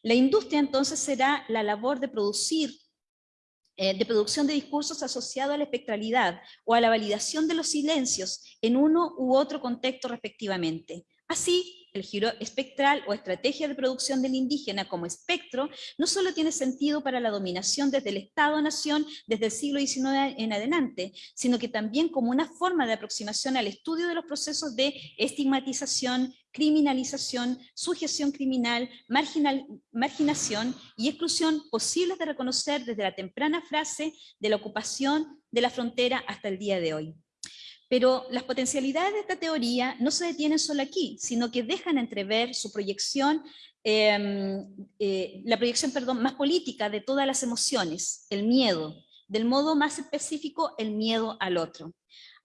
D: La industria entonces será la labor de producir eh, de producción de discursos asociados a la espectralidad o a la validación de los silencios en uno u otro contexto respectivamente. Así, el giro espectral o estrategia de producción del indígena como espectro no solo tiene sentido para la dominación desde el Estado-Nación desde el siglo XIX en adelante, sino que también como una forma de aproximación al estudio de los procesos de estigmatización, criminalización, sujeción criminal, marginal, marginación y exclusión posibles de reconocer desde la temprana frase de la ocupación de la frontera hasta el día de hoy. Pero las potencialidades de esta teoría no se detienen solo aquí, sino que dejan entrever su proyección, em, eh, la proyección perdón, más política de todas las emociones, el miedo, del modo más específico el miedo al otro.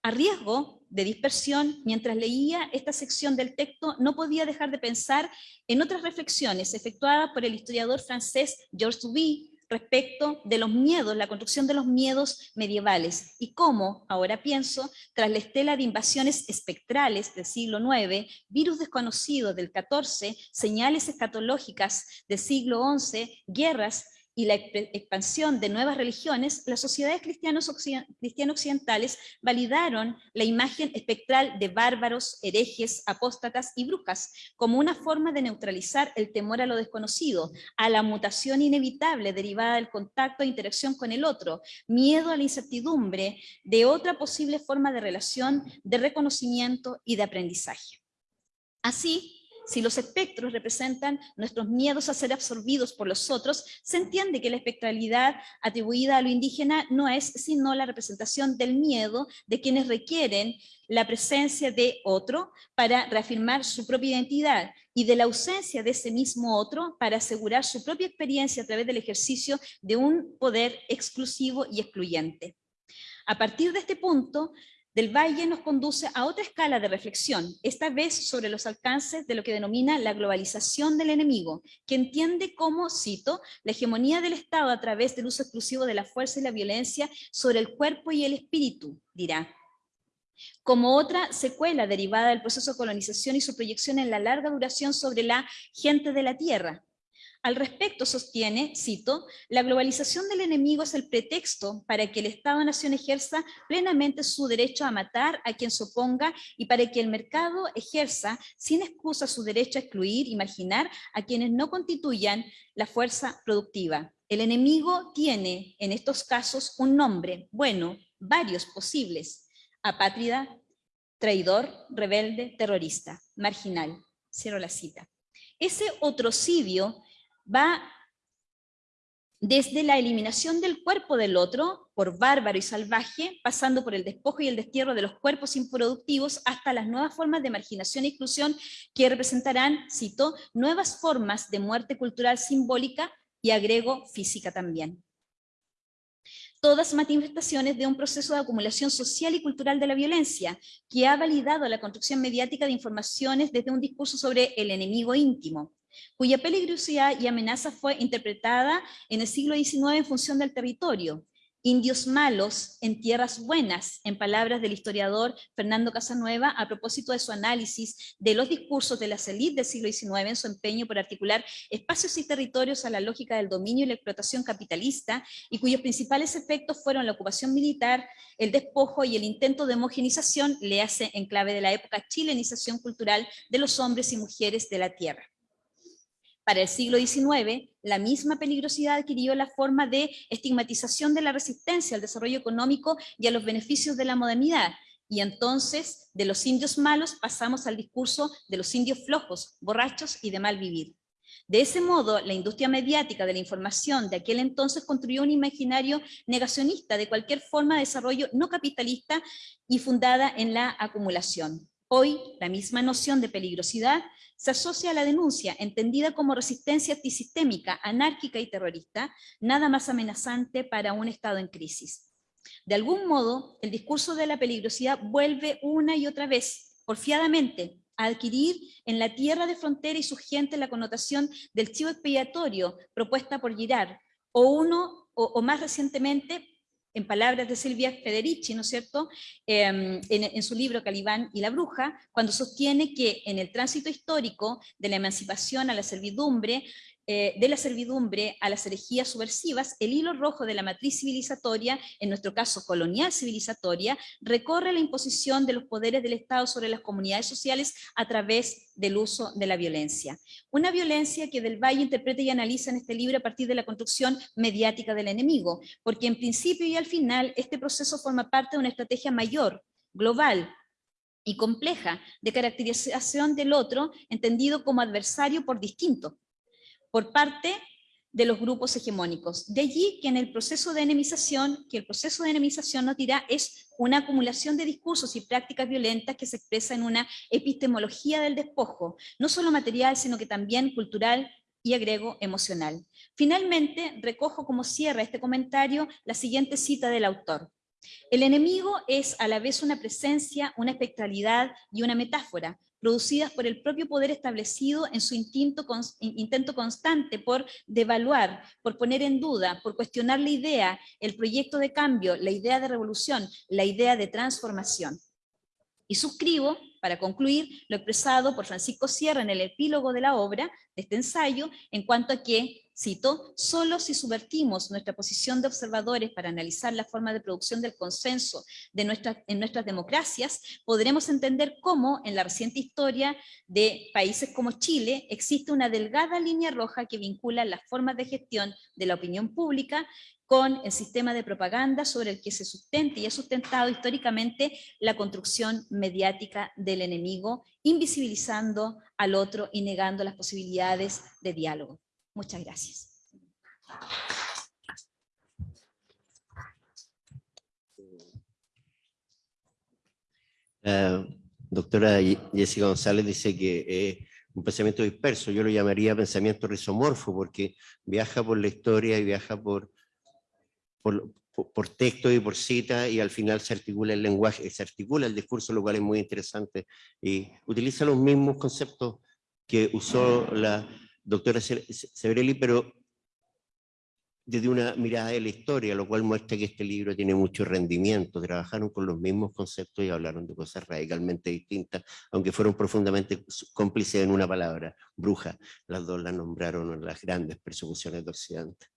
D: A riesgo de dispersión, mientras leía esta sección del texto, no podía dejar de pensar en otras reflexiones efectuadas por el historiador francés Georges Duby, respecto de los miedos, la construcción de los miedos medievales. Y cómo, ahora pienso, tras la estela de invasiones espectrales del siglo IX, virus desconocidos del XIV, señales escatológicas del siglo XI, guerras y la expansión de nuevas religiones, las sociedades cristianos occidentales validaron la imagen espectral de bárbaros, herejes, apóstatas y brujas como una forma de neutralizar el temor a lo desconocido, a la mutación inevitable derivada del contacto e interacción con el otro, miedo a la incertidumbre de otra posible forma de relación, de reconocimiento y de aprendizaje. Así, si los espectros representan nuestros miedos a ser absorbidos por los otros, se entiende que la espectralidad atribuida a lo indígena no es sino la representación del miedo de quienes requieren la presencia de otro para reafirmar su propia identidad y de la ausencia de ese mismo otro para asegurar su propia experiencia a través del ejercicio de un poder exclusivo y excluyente. A partir de este punto, del Valle nos conduce a otra escala de reflexión, esta vez sobre los alcances de lo que denomina la globalización del enemigo, que entiende como, cito, la hegemonía del Estado a través del uso exclusivo de la fuerza y la violencia sobre el cuerpo y el espíritu, dirá. Como otra secuela derivada del proceso de colonización y su proyección en la larga duración sobre la gente de la tierra, al respecto sostiene, cito, la globalización del enemigo es el pretexto para que el Estado-Nación ejerza plenamente su derecho a matar a quien se oponga y para que el mercado ejerza sin excusa su derecho a excluir y marginar a quienes no constituyan la fuerza productiva. El enemigo tiene en estos casos un nombre, bueno, varios posibles, apátrida, traidor, rebelde, terrorista, marginal. Cierro la cita. Ese otrocidio va desde la eliminación del cuerpo del otro, por bárbaro y salvaje, pasando por el despojo y el destierro de los cuerpos improductivos, hasta las nuevas formas de marginación e inclusión que representarán, cito, nuevas formas de muerte cultural simbólica y agrego física también. Todas manifestaciones de un proceso de acumulación social y cultural de la violencia, que ha validado la construcción mediática de informaciones desde un discurso sobre el enemigo íntimo, cuya peligrosidad y amenaza fue interpretada en el siglo XIX en función del territorio. Indios malos en tierras buenas, en palabras del historiador Fernando Casanueva, a propósito de su análisis de los discursos de las élites del siglo XIX en su empeño por articular espacios y territorios a la lógica del dominio y la explotación capitalista, y cuyos principales efectos fueron la ocupación militar, el despojo y el intento de homogenización, le hace en clave de la época chilenización cultural de los hombres y mujeres de la tierra. Para el siglo XIX, la misma peligrosidad adquirió la forma de estigmatización de la resistencia al desarrollo económico y a los beneficios de la modernidad, y entonces de los indios malos pasamos al discurso de los indios flojos, borrachos y de mal vivir. De ese modo, la industria mediática de la información de aquel entonces construyó un imaginario negacionista de cualquier forma de desarrollo no capitalista y fundada en la acumulación. Hoy, la misma noción de peligrosidad se asocia a la denuncia, entendida como resistencia antisistémica, anárquica y terrorista, nada más amenazante para un Estado en crisis. De algún modo, el discurso de la peligrosidad vuelve una y otra vez, porfiadamente, a adquirir en la tierra de frontera y su gente la connotación del chivo expiatorio propuesta por Girard, o uno, o más recientemente, en palabras de Silvia Federici, ¿no es cierto?, em, en, su libro Calibán y la bruja, cuando sostiene que en el tránsito histórico de la emancipación a la servidumbre, eh, de la servidumbre a las herejías subversivas, el hilo rojo de la matriz civilizatoria, en nuestro caso colonial civilizatoria, recorre la imposición de los poderes del Estado sobre las comunidades sociales a través del uso de la violencia. Una violencia que Del Valle interpreta y analiza en este libro a partir de la construcción mediática del enemigo, porque en principio y al final este proceso forma parte de una estrategia mayor, global, y compleja de caracterización del otro, entendido como adversario por distinto, por parte de los grupos hegemónicos. De allí que en el proceso de enemización, que el proceso de enemización nos dirá es una acumulación de discursos y prácticas violentas que se expresa en una epistemología del despojo, no solo material, sino que también cultural y agrego emocional. Finalmente, recojo como cierra este comentario la siguiente cita del autor. El enemigo es a la vez una presencia, una espectralidad y una metáfora, producidas por el propio poder establecido en su intento, constante por devaluar, por poner en duda, por cuestionar la idea, el proyecto de cambio, la idea de revolución, la idea de transformación. Y suscribo, para concluir, lo expresado por Francisco Sierra en el epílogo de la obra, de este ensayo, en cuanto a que Cito, solo si subvertimos nuestra posición de observadores para analizar la forma de producción del consenso en nuestras democracias, podremos entender cómo en la reciente historia de países como Chile existe una delgada línea roja que vincula las formas de gestión de la opinión pública con el sistema de propaganda sobre el que se sustenta y ha sustentado históricamente la construcción mediática del enemigo, invisibilizando al otro y negando las posibilidades de diálogo. Muchas gracias.
B: Uh, doctora Jessica González dice que es un pensamiento disperso, yo lo llamaría pensamiento rizomorfo, porque viaja por la historia y viaja por, por, por texto y por cita, y al final se articula el lenguaje, se articula el discurso, lo cual es muy interesante, y utiliza los mismos conceptos que usó la, doctora Severelli, pero desde una mirada de la historia, lo cual muestra que este libro tiene mucho rendimiento. Trabajaron con los mismos conceptos y hablaron de cosas radicalmente distintas, aunque fueron profundamente cómplices en una palabra, bruja. Las dos la nombraron las grandes persecuciones de Occidente.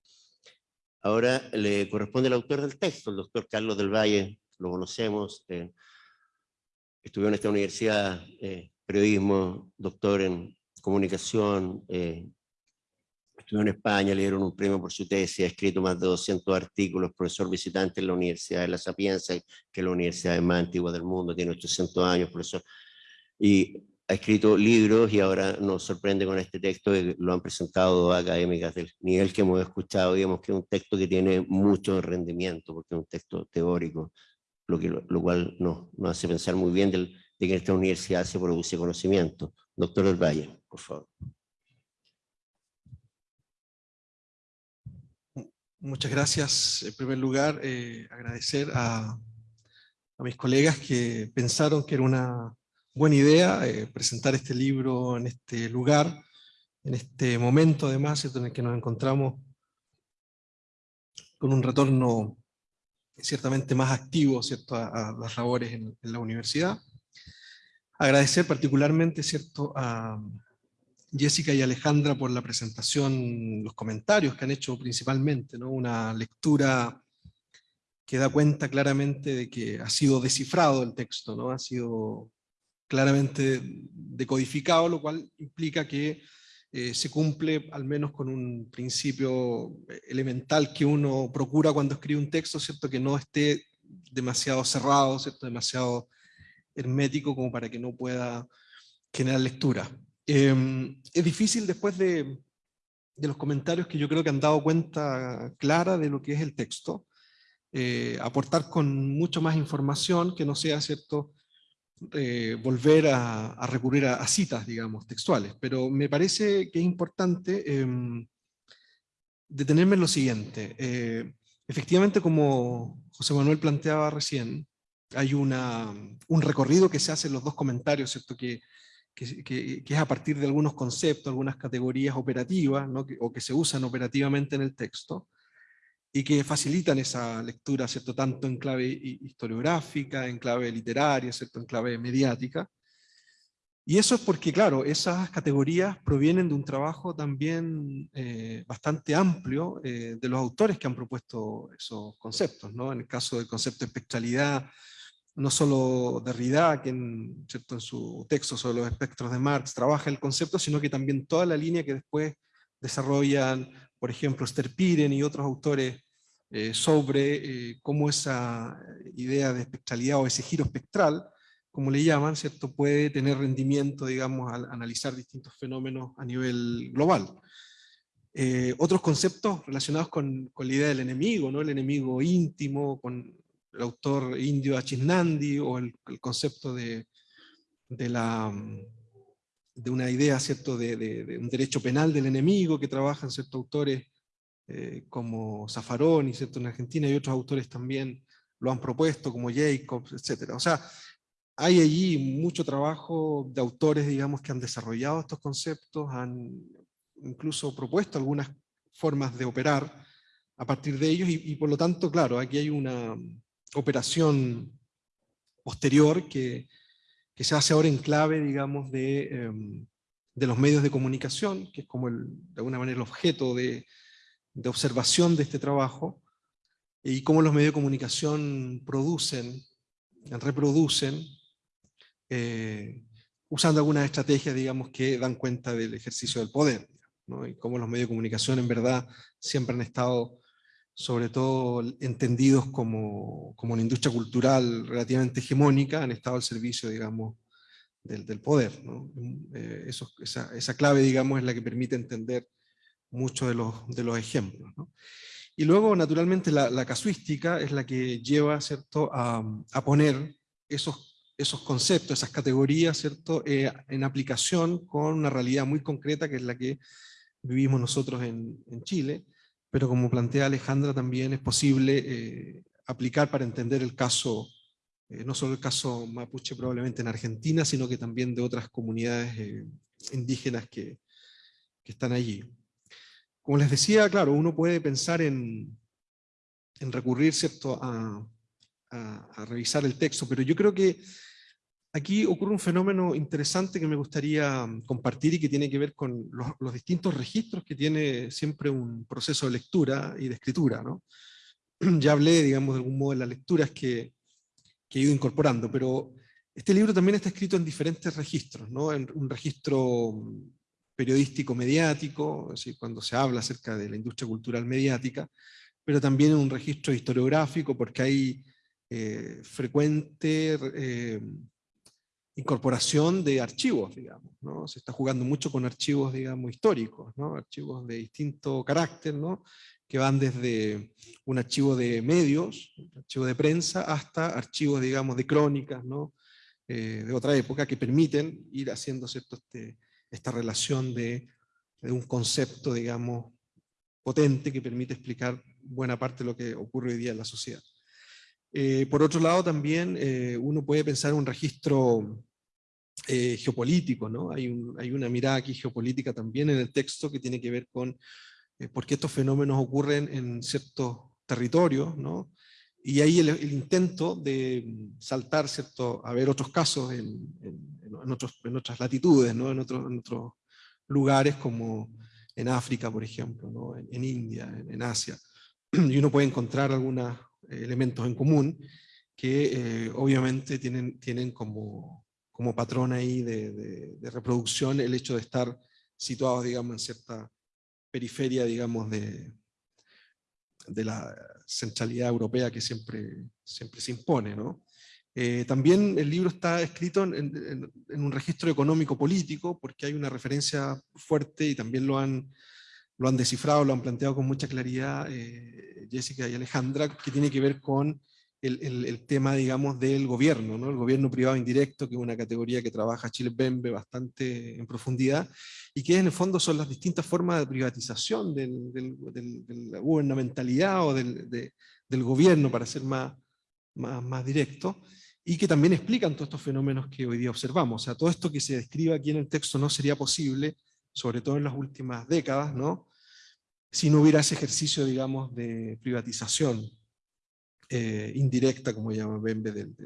B: Ahora le corresponde al autor del texto, el doctor Carlos del Valle, lo conocemos, eh, estudió en esta universidad, eh, periodismo, doctor en comunicación, eh, estudió en España, le dieron un premio por su tesis, ha escrito más de 200 artículos, profesor visitante en la Universidad de La Sapienza, que es la universidad más antigua del mundo, tiene 800 años, profesor, y ha escrito libros y ahora nos sorprende con este texto, que lo han presentado académicas del nivel que hemos escuchado, digamos que es un texto que tiene mucho rendimiento, porque es un texto teórico, lo, que, lo, cual nos, nos, hace pensar muy bien del, de que en esta universidad se produce conocimiento. Doctor del por favor.
E: Muchas gracias. En primer lugar, eh, agradecer a, mis colegas que pensaron que era una buena idea eh, presentar este libro en este lugar, en este momento además en el que nos encontramos con un retorno ciertamente más activo ¿cierto? A, las labores en la universidad. Agradecer particularmente ¿cierto? a Jessica y Alejandra por la presentación, los comentarios que han hecho principalmente, ¿no? una lectura que da cuenta claramente de que ha sido descifrado el texto, ¿no? ha sido claramente decodificado, lo cual implica que eh, se cumple al menos con un principio elemental que uno procura cuando escribe un texto, ¿cierto? que no esté demasiado cerrado, ¿cierto? demasiado hermético como para que no pueda generar lectura. Em, es difícil después de, los comentarios que yo creo que han dado cuenta clara de lo que es el texto, eh, aportar con mucho más información que no sea cierto eh, volver a, recurrir a, a, citas, digamos, textuales. Pero me parece que es importante eh, detenerme en lo siguiente. Eh, efectivamente, como José Manuel planteaba recién, hay una, un recorrido que se hace en los dos comentarios, ¿cierto? Que, que, que, es a partir de algunos conceptos, algunas categorías operativas, ¿no? o que se usan operativamente en el texto, y que facilitan esa lectura, ¿cierto? tanto en clave historiográfica, en clave literaria, ¿cierto? en clave mediática. Y eso es porque, claro, esas categorías provienen de un trabajo también eh, bastante amplio eh, de los autores que han propuesto esos conceptos. ¿no? En el caso del concepto de espectralidad, no solo Derrida, que en, ¿cierto? en su texto sobre los espectros de Marx trabaja el concepto, sino que también toda la línea que después desarrollan, por ejemplo, Esther Piren y otros autores eh, sobre cómo esa idea de espectralidad o ese giro espectral como le llaman, ¿cierto? puede tener rendimiento, digamos, al analizar distintos fenómenos a nivel global. Eh, otros conceptos relacionados con, con, la idea del enemigo, ¿no? el enemigo íntimo, con el autor indio Achisnandi, o el, concepto de, de, la, de una idea ¿cierto? De, de, un derecho penal del enemigo que trabajan ciertos autores eh, como Zaffaroni ¿cierto? en Argentina, y otros autores también lo han propuesto, como Jacobs, etc. O sea, hay allí mucho trabajo de autores, digamos, que han desarrollado estos conceptos, han incluso propuesto algunas formas de operar a partir de ellos, y, por lo tanto, claro, aquí hay una operación posterior que, se hace ahora en clave, digamos, de, em, de, los medios de comunicación, que es como de alguna manera el objeto de, de observación de este trabajo, y cómo los medios de comunicación producen, reproducen eh, usando algunas estrategias, digamos, que dan cuenta del ejercicio del poder, y cómo los medios de comunicación en verdad siempre han estado sobre todo entendidos como, como una industria cultural relativamente hegemónica, han estado al servicio, digamos, del, del poder. Eh, esa, clave, digamos, es la que permite entender muchos de los, de los ejemplos. Y luego, naturalmente, la, la, casuística es la que lleva ¿cierto? A, a poner esos esos conceptos, esas categorías, ¿cierto? Eh, en aplicación con una realidad muy concreta que es la que vivimos nosotros en, en Chile, pero como plantea Alejandra también es posible eh, aplicar para entender el caso, eh, no solo el caso mapuche probablemente en Argentina, sino que también de otras comunidades indígenas que, están allí. Como les decía, claro, uno puede pensar en, en recurrir ¿cierto? A, a revisar el texto, pero yo creo que Aquí ocurre un fenómeno interesante que me gustaría mm, compartir y que tiene que ver con los, distintos registros que tiene siempre un proceso de lectura y de escritura. ¿no? *clears throat* Ya hablé, digamos, de algún modo de las lecturas que, que he ido incorporando, pero este libro también está escrito en diferentes registros, ¿no? en un registro mm, periodístico mediático, es decir, cuando se habla acerca de la industria cultural mediática, pero también en un registro historiográfico, porque hay eh, frecuente eh, incorporación de archivos, digamos, ¿no? Se está jugando mucho con archivos, digamos, históricos, ¿no? Archivos de distinto carácter, ¿no? Que van desde un archivo de medios, un archivo de prensa, hasta archivos, digamos, de crónicas, ¿no? Eh, de otra época, que permiten ir haciendo ¿cierto? Este, esta relación de, un concepto, digamos, potente que permite explicar buena parte de lo que ocurre hoy día en la sociedad. Eh, por otro lado, también eh, uno puede pensar en un registro eh, ¿no? Hay, hay, una mirada aquí geopolítica también en el texto que tiene que ver con por qué estos fenómenos ocurren en ciertos territorios, ¿no? Y ahí el, intento de saltar, ¿cierto? A ver otros casos en, en, otros, en otras latitudes, ¿no? En otros, lugares como en África, por ejemplo, ¿no? en, India, en, Asia. Y uno puede encontrar algunas elementos en común que eh, obviamente tienen, tienen como, como patrón ahí de, reproducción el hecho de estar situados, digamos, en cierta periferia, digamos, de, de la centralidad europea que siempre, siempre se impone, ¿no? Eh, también el libro está escrito en, en, en, un registro económico-político, porque hay una referencia fuerte, y también lo han lo han descifrado, lo han planteado con mucha claridad eh, Jessica y Alejandra, que tiene que ver con el, tema, digamos, del gobierno, ¿no? el gobierno privado indirecto, que es una categoría que trabaja Chile Bembe bastante en profundidad, y que en el fondo son las distintas formas de privatización del, del, de la gubernamentalidad o del, del gobierno, para ser más, más, más directo, y que también explican todos estos fenómenos que hoy día observamos. O sea, todo esto que se describe aquí en el texto no sería posible, sobre todo en las últimas décadas, ¿no? si no hubiera ese ejercicio, digamos, de privatización eh, indirecta, como llama Bembe, del,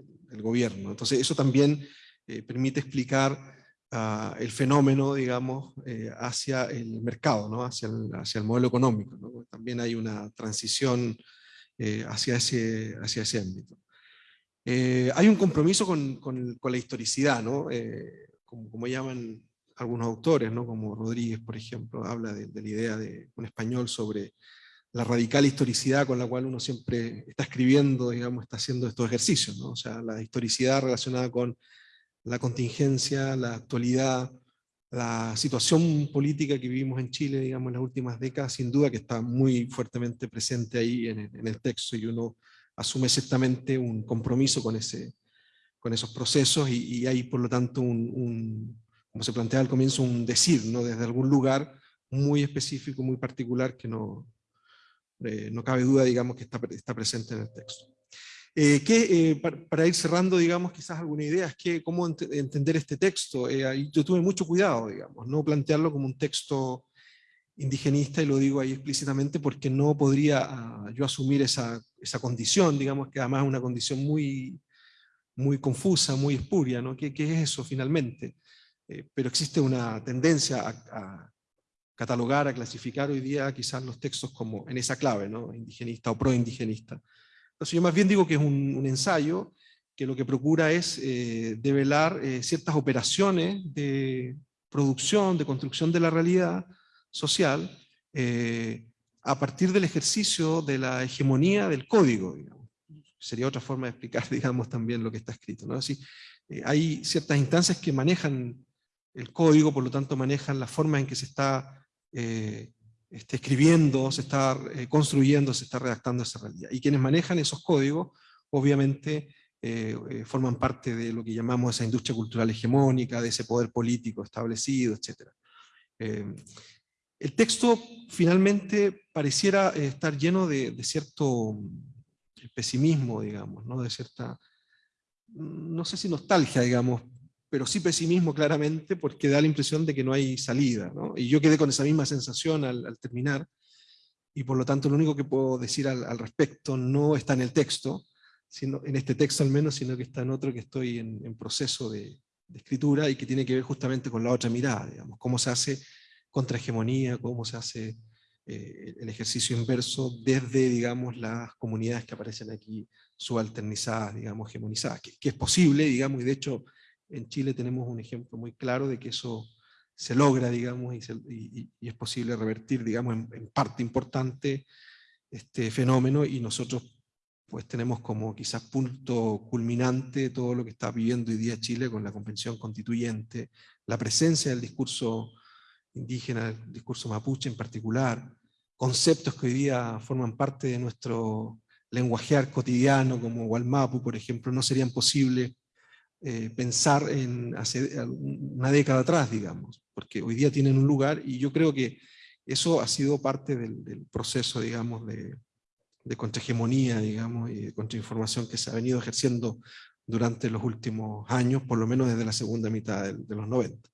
E: gobierno. Entonces eso también eh, permite explicar ah, el fenómeno, digamos, eh, hacia el mercado, ¿no? hacia, el, modelo económico. También hay una transición hacia, ese, hacia ese ámbito. Hay un compromiso con, con, la historicidad, ¿no? como, llaman algunos autores, ¿no? como Rodríguez, por ejemplo, habla de la idea de un español sobre la radical historicidad con la cual uno siempre está escribiendo, digamos, está haciendo estos ejercicios, ¿no? O sea, la historicidad relacionada con la contingencia, la actualidad, la situación política que vivimos en Chile, digamos, en las últimas décadas, sin duda que está muy fuertemente presente ahí en, en el texto y uno asume ciertamente un compromiso con, ese, con esos procesos y, y hay por lo tanto un, un, como se plantea al comienzo, un decir, ¿no? Desde algún lugar muy específico, muy particular que no, eh, no cabe duda, digamos, que está, está presente en el texto. Eh, eh, para, ir cerrando, digamos, quizás alguna idea, es que cómo ent entender este texto. Yo tuve mucho cuidado, digamos, no plantearlo como un texto indigenista, y lo digo ahí explícitamente porque no podría uh, yo asumir esa, esa condición, digamos, que además es una condición muy, muy confusa, muy espuria, ¿no? ¿Qué, qué es eso finalmente? Pero existe una tendencia a catalogar, a clasificar hoy día quizás los textos como en esa clave, ¿no? indigenista o pro-indigenista. Entonces yo más bien digo que es un, ensayo que lo que procura es eh, develar eh, ciertas operaciones de producción, de construcción de la realidad social, eh, a partir del ejercicio de la hegemonía del código. Digamos. Sería otra forma de explicar, *laughs* digamos, también lo que está escrito. ¿no? Así, hay ciertas instancias que manejan el código, por lo tanto manejan la forma en que se está eh, escribiendo, se está eh, construyendo, se está redactando esa realidad. Y quienes manejan esos códigos, obviamente, eh, eh, forman parte de lo que llamamos esa industria cultural hegemónica, de ese poder político establecido, etc. El texto finalmente pareciera estar lleno de, cierto pesimismo, digamos, ¿no? de cierta, no sé nostalgia, digamos, pero sí pesimismo claramente porque da la impresión de que no hay salida. ¿no? Y yo quedé con esa misma sensación al, al, terminar, y por lo tanto lo único que puedo decir al, al, respecto no está en el texto, sino, en este texto al menos, sino que está en otro que estoy en, en proceso de, de, escritura y que tiene que ver justamente con la otra mirada, digamos, cómo se hace contrahegemonía, cómo se hace eh, el ejercicio inverso desde, digamos, las comunidades que aparecen aquí subalternizadas, digamos, hegemonizadas, que, que es posible, digamos, y de hecho en Chile tenemos un ejemplo muy claro de que eso se logra, digamos, y, es posible revertir, digamos, en, en, parte importante este fenómeno, y nosotros pues tenemos como quizás punto culminante todo lo que está viviendo hoy día Chile con la Convención Constituyente, la presencia del discurso indígena, el discurso mapuche en particular, conceptos que hoy día forman parte de nuestro lenguajear cotidiano, como Walmapu, por ejemplo, no serían posibles eh, pensar en hace una década atrás, digamos, porque hoy día tienen un lugar y yo creo que eso ha sido parte del, del proceso, digamos, de, de contrahegemonía, digamos, y de contrainformación que se ha venido ejerciendo durante los últimos años, por lo menos desde la segunda mitad de, de los 90.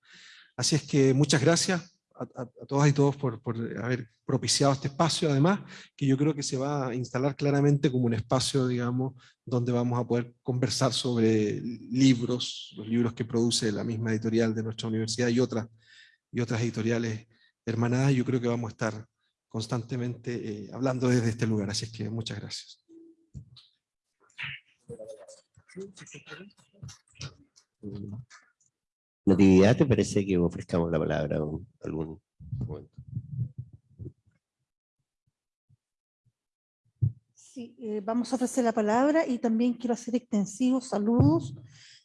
E: Así es que muchas gracias a, a, todas y todos por, por, haber propiciado este espacio, además, que yo creo que se va a instalar claramente como un espacio, digamos, donde vamos a poder conversar sobre libros, los libros que produce la misma editorial de nuestra universidad y otras, y otras editoriales hermanadas, yo creo que vamos a estar constantemente eh, hablando desde este lugar, así es que muchas gracias.
B: Natividad, ¿te parece que ofrezcamos la palabra en algún momento?
A: Sí, eh, vamos a ofrecer la palabra y también quiero hacer extensivos saludos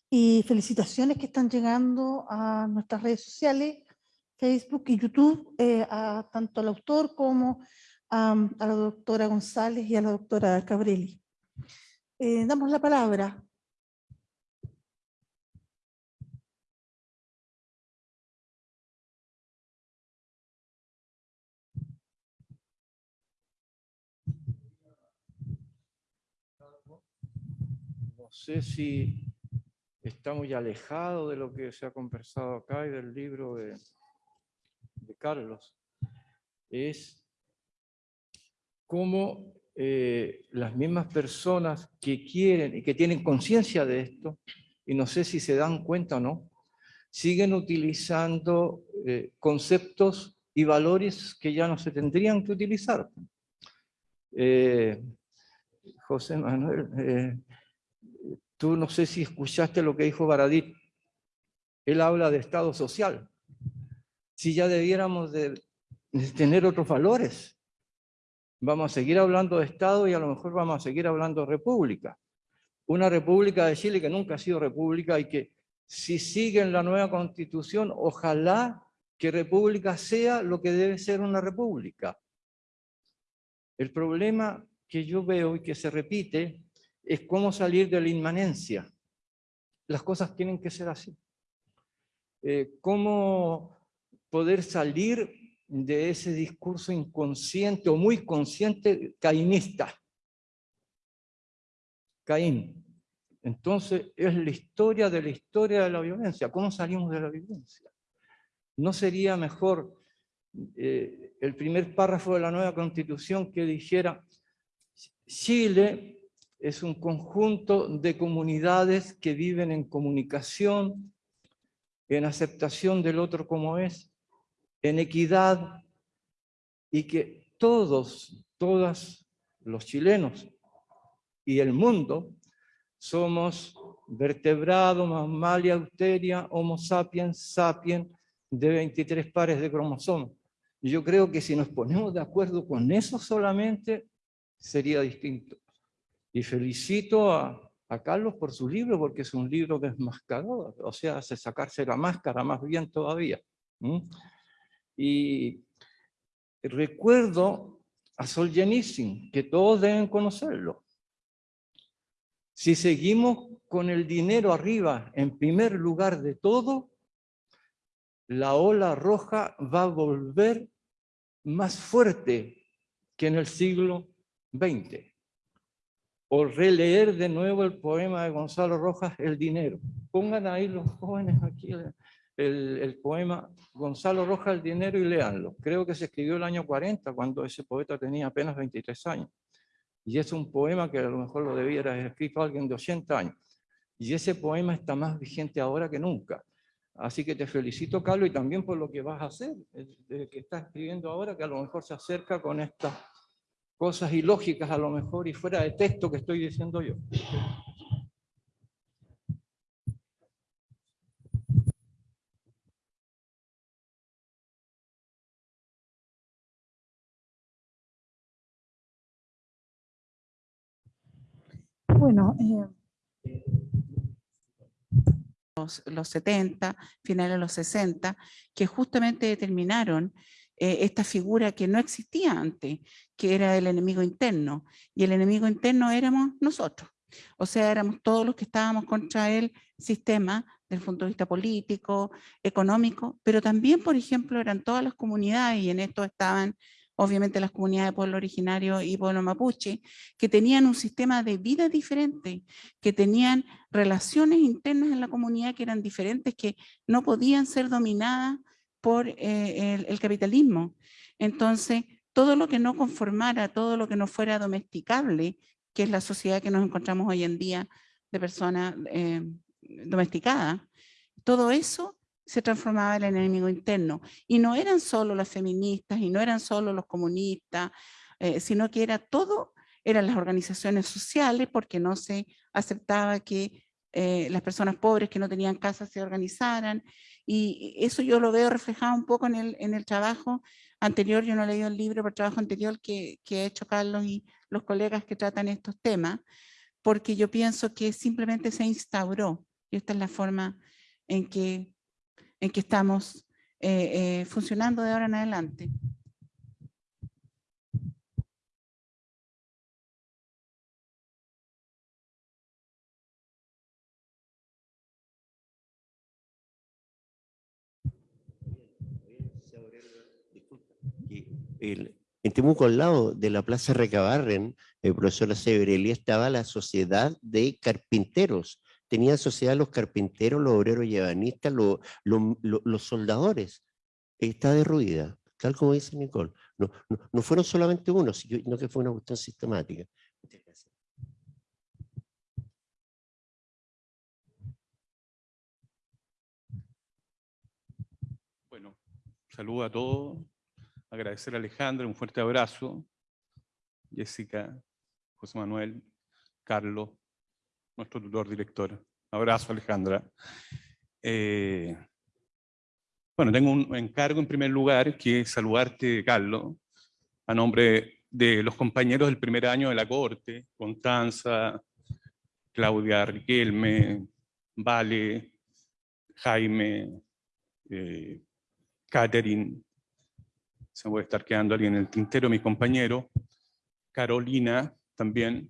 A: y felicitaciones que están llegando a nuestras redes sociales, Facebook y YouTube, eh, a tanto al autor como a, a, la doctora González y a la doctora Cabrelli. Eh, damos la palabra.
F: No sé si está muy alejado de lo que se ha conversado acá y del libro de, Carlos, es cómo eh, las mismas personas que quieren y que tienen conciencia de esto, y no sé si se dan cuenta o no, siguen utilizando eh, conceptos y valores que ya no se tendrían que utilizar. Eh, José Manuel, tú no sé si escuchaste lo que dijo Baradit. Él habla de Estado social. Si ya debiéramos de, tener otros valores. Vamos a seguir hablando de Estado y a lo mejor vamos a seguir hablando de República. Una República de Chile que nunca ha sido República y que si siguen la nueva Constitución, ojalá que República sea lo que debe ser una República. El problema que yo veo y que se repite es cómo salir de la inmanencia. Las cosas tienen que ser así. Eh, cómo poder salir de ese discurso inconsciente o muy consciente cainista. Caín. Entonces es la historia de la historia de la violencia. ¿Cómo salimos de la violencia? ¿No sería mejor eh, el primer párrafo de la nueva constitución que dijera Chile es un conjunto de comunidades que viven en comunicación, en aceptación del otro como es, en equidad, y que todos, todas los chilenos y el mundo somos vertebrado, mamalia, euteria, homo sapiens, sapiens, de 23 pares de cromosomas. Yo creo que si nos ponemos de acuerdo con eso solamente, sería distinto. Y felicito a, Carlos por su libro, porque es un libro desmascarado, o sea, hace sacarse la máscara más bien todavía. Y recuerdo a Solzhenitsyn, que todos deben conocerlo. Si seguimos con el dinero arriba, en primer lugar de todo, la ola roja va a volver más fuerte que en el siglo 20. O releer de nuevo el poema de Gonzalo Rojas, El dinero. Pongan ahí los jóvenes aquí el, el, poema Gonzalo Rojas, El dinero, y léanlo. Creo que se escribió el año 40, cuando ese poeta tenía apenas 23 años. Y es un poema que a lo mejor lo debiera haber escrito alguien de 80 años. Y ese poema está más vigente ahora que nunca. Así que te felicito, Carlos, y también por lo que vas a hacer, que estás escribiendo ahora, que a lo mejor se acerca con estas cosas ilógicas a lo mejor y fuera de texto que estoy diciendo yo.
A: Bueno, eh,
G: los, los 70, finales de los 60, que justamente determinaron eh, esta figura que no existía antes, que era el enemigo interno, y el enemigo interno éramos nosotros. O sea, éramos todos los que estábamos contra el sistema desde el punto de vista político, económico, pero también, por ejemplo, eran todas las comunidades, y en esto estaban obviamente las comunidades de pueblo originario y pueblo mapuche, que tenían un sistema de vida diferente, que tenían relaciones internas en la comunidad que eran diferentes, que no podían ser dominadas por eh, el, capitalismo. Entonces, todo lo que no conformara, todo lo que no fuera domesticable, que es la sociedad que nos encontramos hoy en día de personas eh, domesticadas, todo eso se transformaba en el enemigo interno. Y no eran solo las feministas y no eran solo los comunistas, eh, sino que era todo, eran las organizaciones sociales porque no se aceptaba que las personas pobres que no tenían casa se organizaran, y eso yo lo veo reflejado un poco en el, en el trabajo anterior, yo no he leído el libro, pero el trabajo anterior que, que ha hecho Carlos y los colegas que tratan estos temas, porque yo pienso que simplemente se instauró, y esta es la forma en que, en que estamos eh, eh, funcionando de ahora en adelante.
B: En Temuco, al lado de la Plaza Recabarren, el profesor Severelli, estaba la sociedad de carpinteros. Tenían sociedad los carpinteros, los obreros y los, los, soldadores. Está derruida, tal como dice Nicole. No, no, fueron solamente unos, sino que fue una cuestión sistemática.
H: saludo a todos, agradecer a Alejandra, un fuerte abrazo, Jessica, José Manuel, Carlos, nuestro tutor director. Abrazo, Alejandra. Eh, bueno, tengo un encargo en primer lugar, que es saludarte, Carlos, a nombre de los compañeros del primer año de la Corte, Constanza, Claudia Riquelme, Vale, Jaime, eh, Catherine, se me puede estar quedando alguien en el tintero, mi compañero, Carolina también,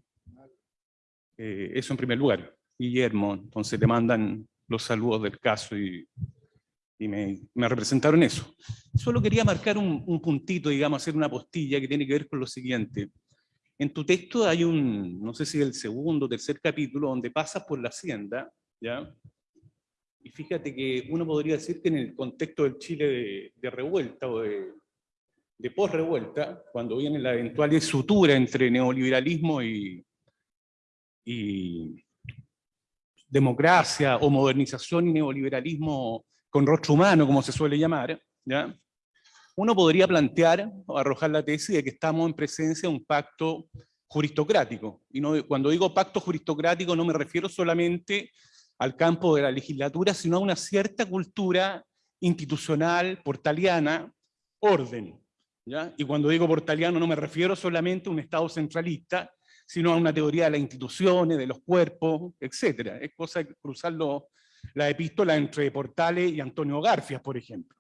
H: eh, eso en primer lugar, Guillermo, entonces te mandan los saludos del caso y, me, representaron eso. Solo quería marcar un, un, puntito, digamos, hacer una postilla que tiene que ver con lo siguiente. En tu texto hay un, no sé si el segundo o tercer capítulo, donde pasas por la hacienda, ¿ya? Y fíjate que uno podría decir que en el contexto del Chile de, revuelta o de, de post-revuelta, cuando viene la eventual sutura entre neoliberalismo y, y democracia o modernización y neoliberalismo con rostro humano, como se suele llamar, ¿ya? uno podría plantear o arrojar la tesis de que estamos en presencia de un pacto juristocrático. Y no, cuando digo pacto juristocrático no me refiero solamente al campo de la legislatura, sino a una cierta cultura institucional, portaliana, orden. ¿Ya? Y cuando digo portaliano no me refiero solamente a un Estado centralista, sino a una teoría de las instituciones, de los cuerpos, etc. Es cosa de cruzar la epístola entre Portales y Antonio Garfias, por ejemplo.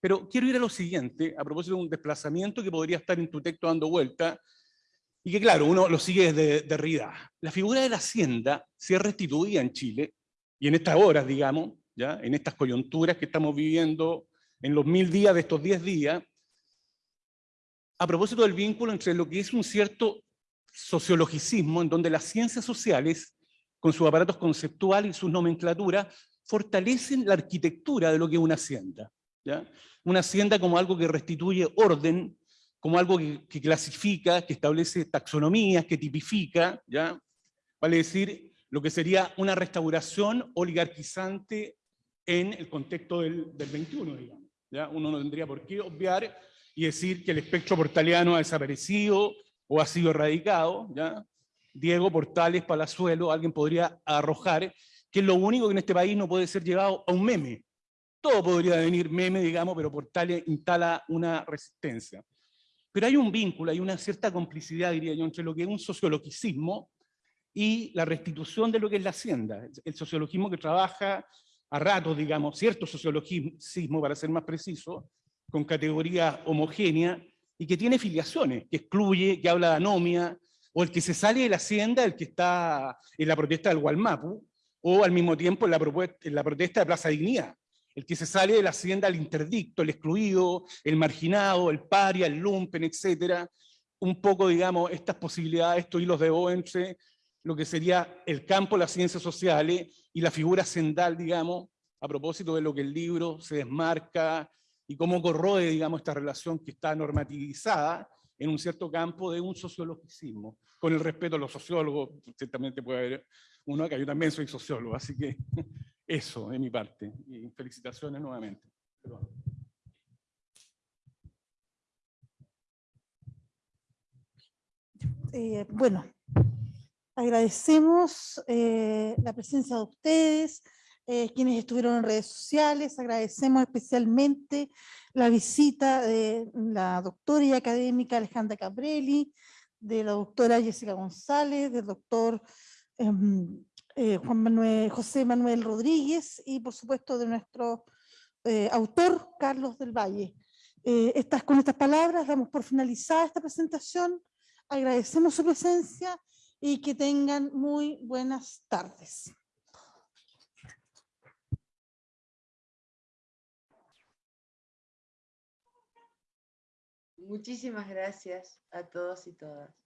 H: Pero quiero ir a lo siguiente, a propósito de un desplazamiento que podría estar en tu texto dando vuelta, y que claro, uno lo sigue desde Derrida. La figura de la hacienda se restituía en Chile, y en estas horas, digamos, ¿ya? en estas coyunturas que estamos viviendo en los mil días de estos diez días, a propósito del vínculo entre lo que es un cierto sociologicismo, en donde las ciencias sociales, con sus aparatos conceptuales y sus nomenclaturas, fortalecen la arquitectura de lo que es una hacienda. ¿ya? Una hacienda como algo que restituye orden, como algo que, clasifica, que establece taxonomías, que tipifica, ¿ya? vale decir, lo que sería una restauración oligarquizante en el contexto del, del 21, digamos. ¿ya? Uno no tendría por qué obviar y decir que el espectro portaliano ha desaparecido o ha sido erradicado, ¿ya? Diego Portales Palazuelo, alguien podría arrojar que es lo único que en este país no puede ser llevado a un meme. Todo podría venir meme, digamos, pero Portales instala una resistencia. Pero hay un vínculo, hay una cierta complicidad, diría yo, entre lo que es un sociologicismo y la restitución de lo que es la hacienda. El sociologismo que trabaja a ratos, digamos, cierto sociologismo, para ser más preciso, con categoría homogénea, y que tiene filiaciones, que excluye, que habla de anomia, o el que se sale de la hacienda, el que está en la protesta del Gualmapu, o al mismo tiempo en la, en la protesta de Plaza Dignidad. El que se sale de la hacienda, el interdicto, el excluido, el marginado, el paria, el lumpen, etcétera, un poco, digamos, estas posibilidades, estos hilos de O entre lo que sería el campo de las ciencias sociales y la figura sendal, digamos, a propósito de lo que el libro se desmarca y cómo corroe, digamos, esta relación que está normativizada en un cierto campo de un sociologicismo, con el respeto a los sociólogos, ciertamente puede haber uno acá, yo también soy sociólogo, así que *laughs* eso de mi parte, y felicitaciones nuevamente.
A: Eh, bueno, agradecemos eh, la presencia de ustedes, eh, quienes estuvieron en redes sociales, agradecemos especialmente la visita de la doctora y académica Alejandra Cabrelli, de la doctora Jessica González, del doctor em, eh, José Manuel Rodríguez y por supuesto de nuestro eh, autor Carlos del Valle. estas, con estas palabras damos por finalizada esta presentación, agradecemos su presencia y que tengan muy buenas tardes.
C: Muchísimas gracias a todos y todas.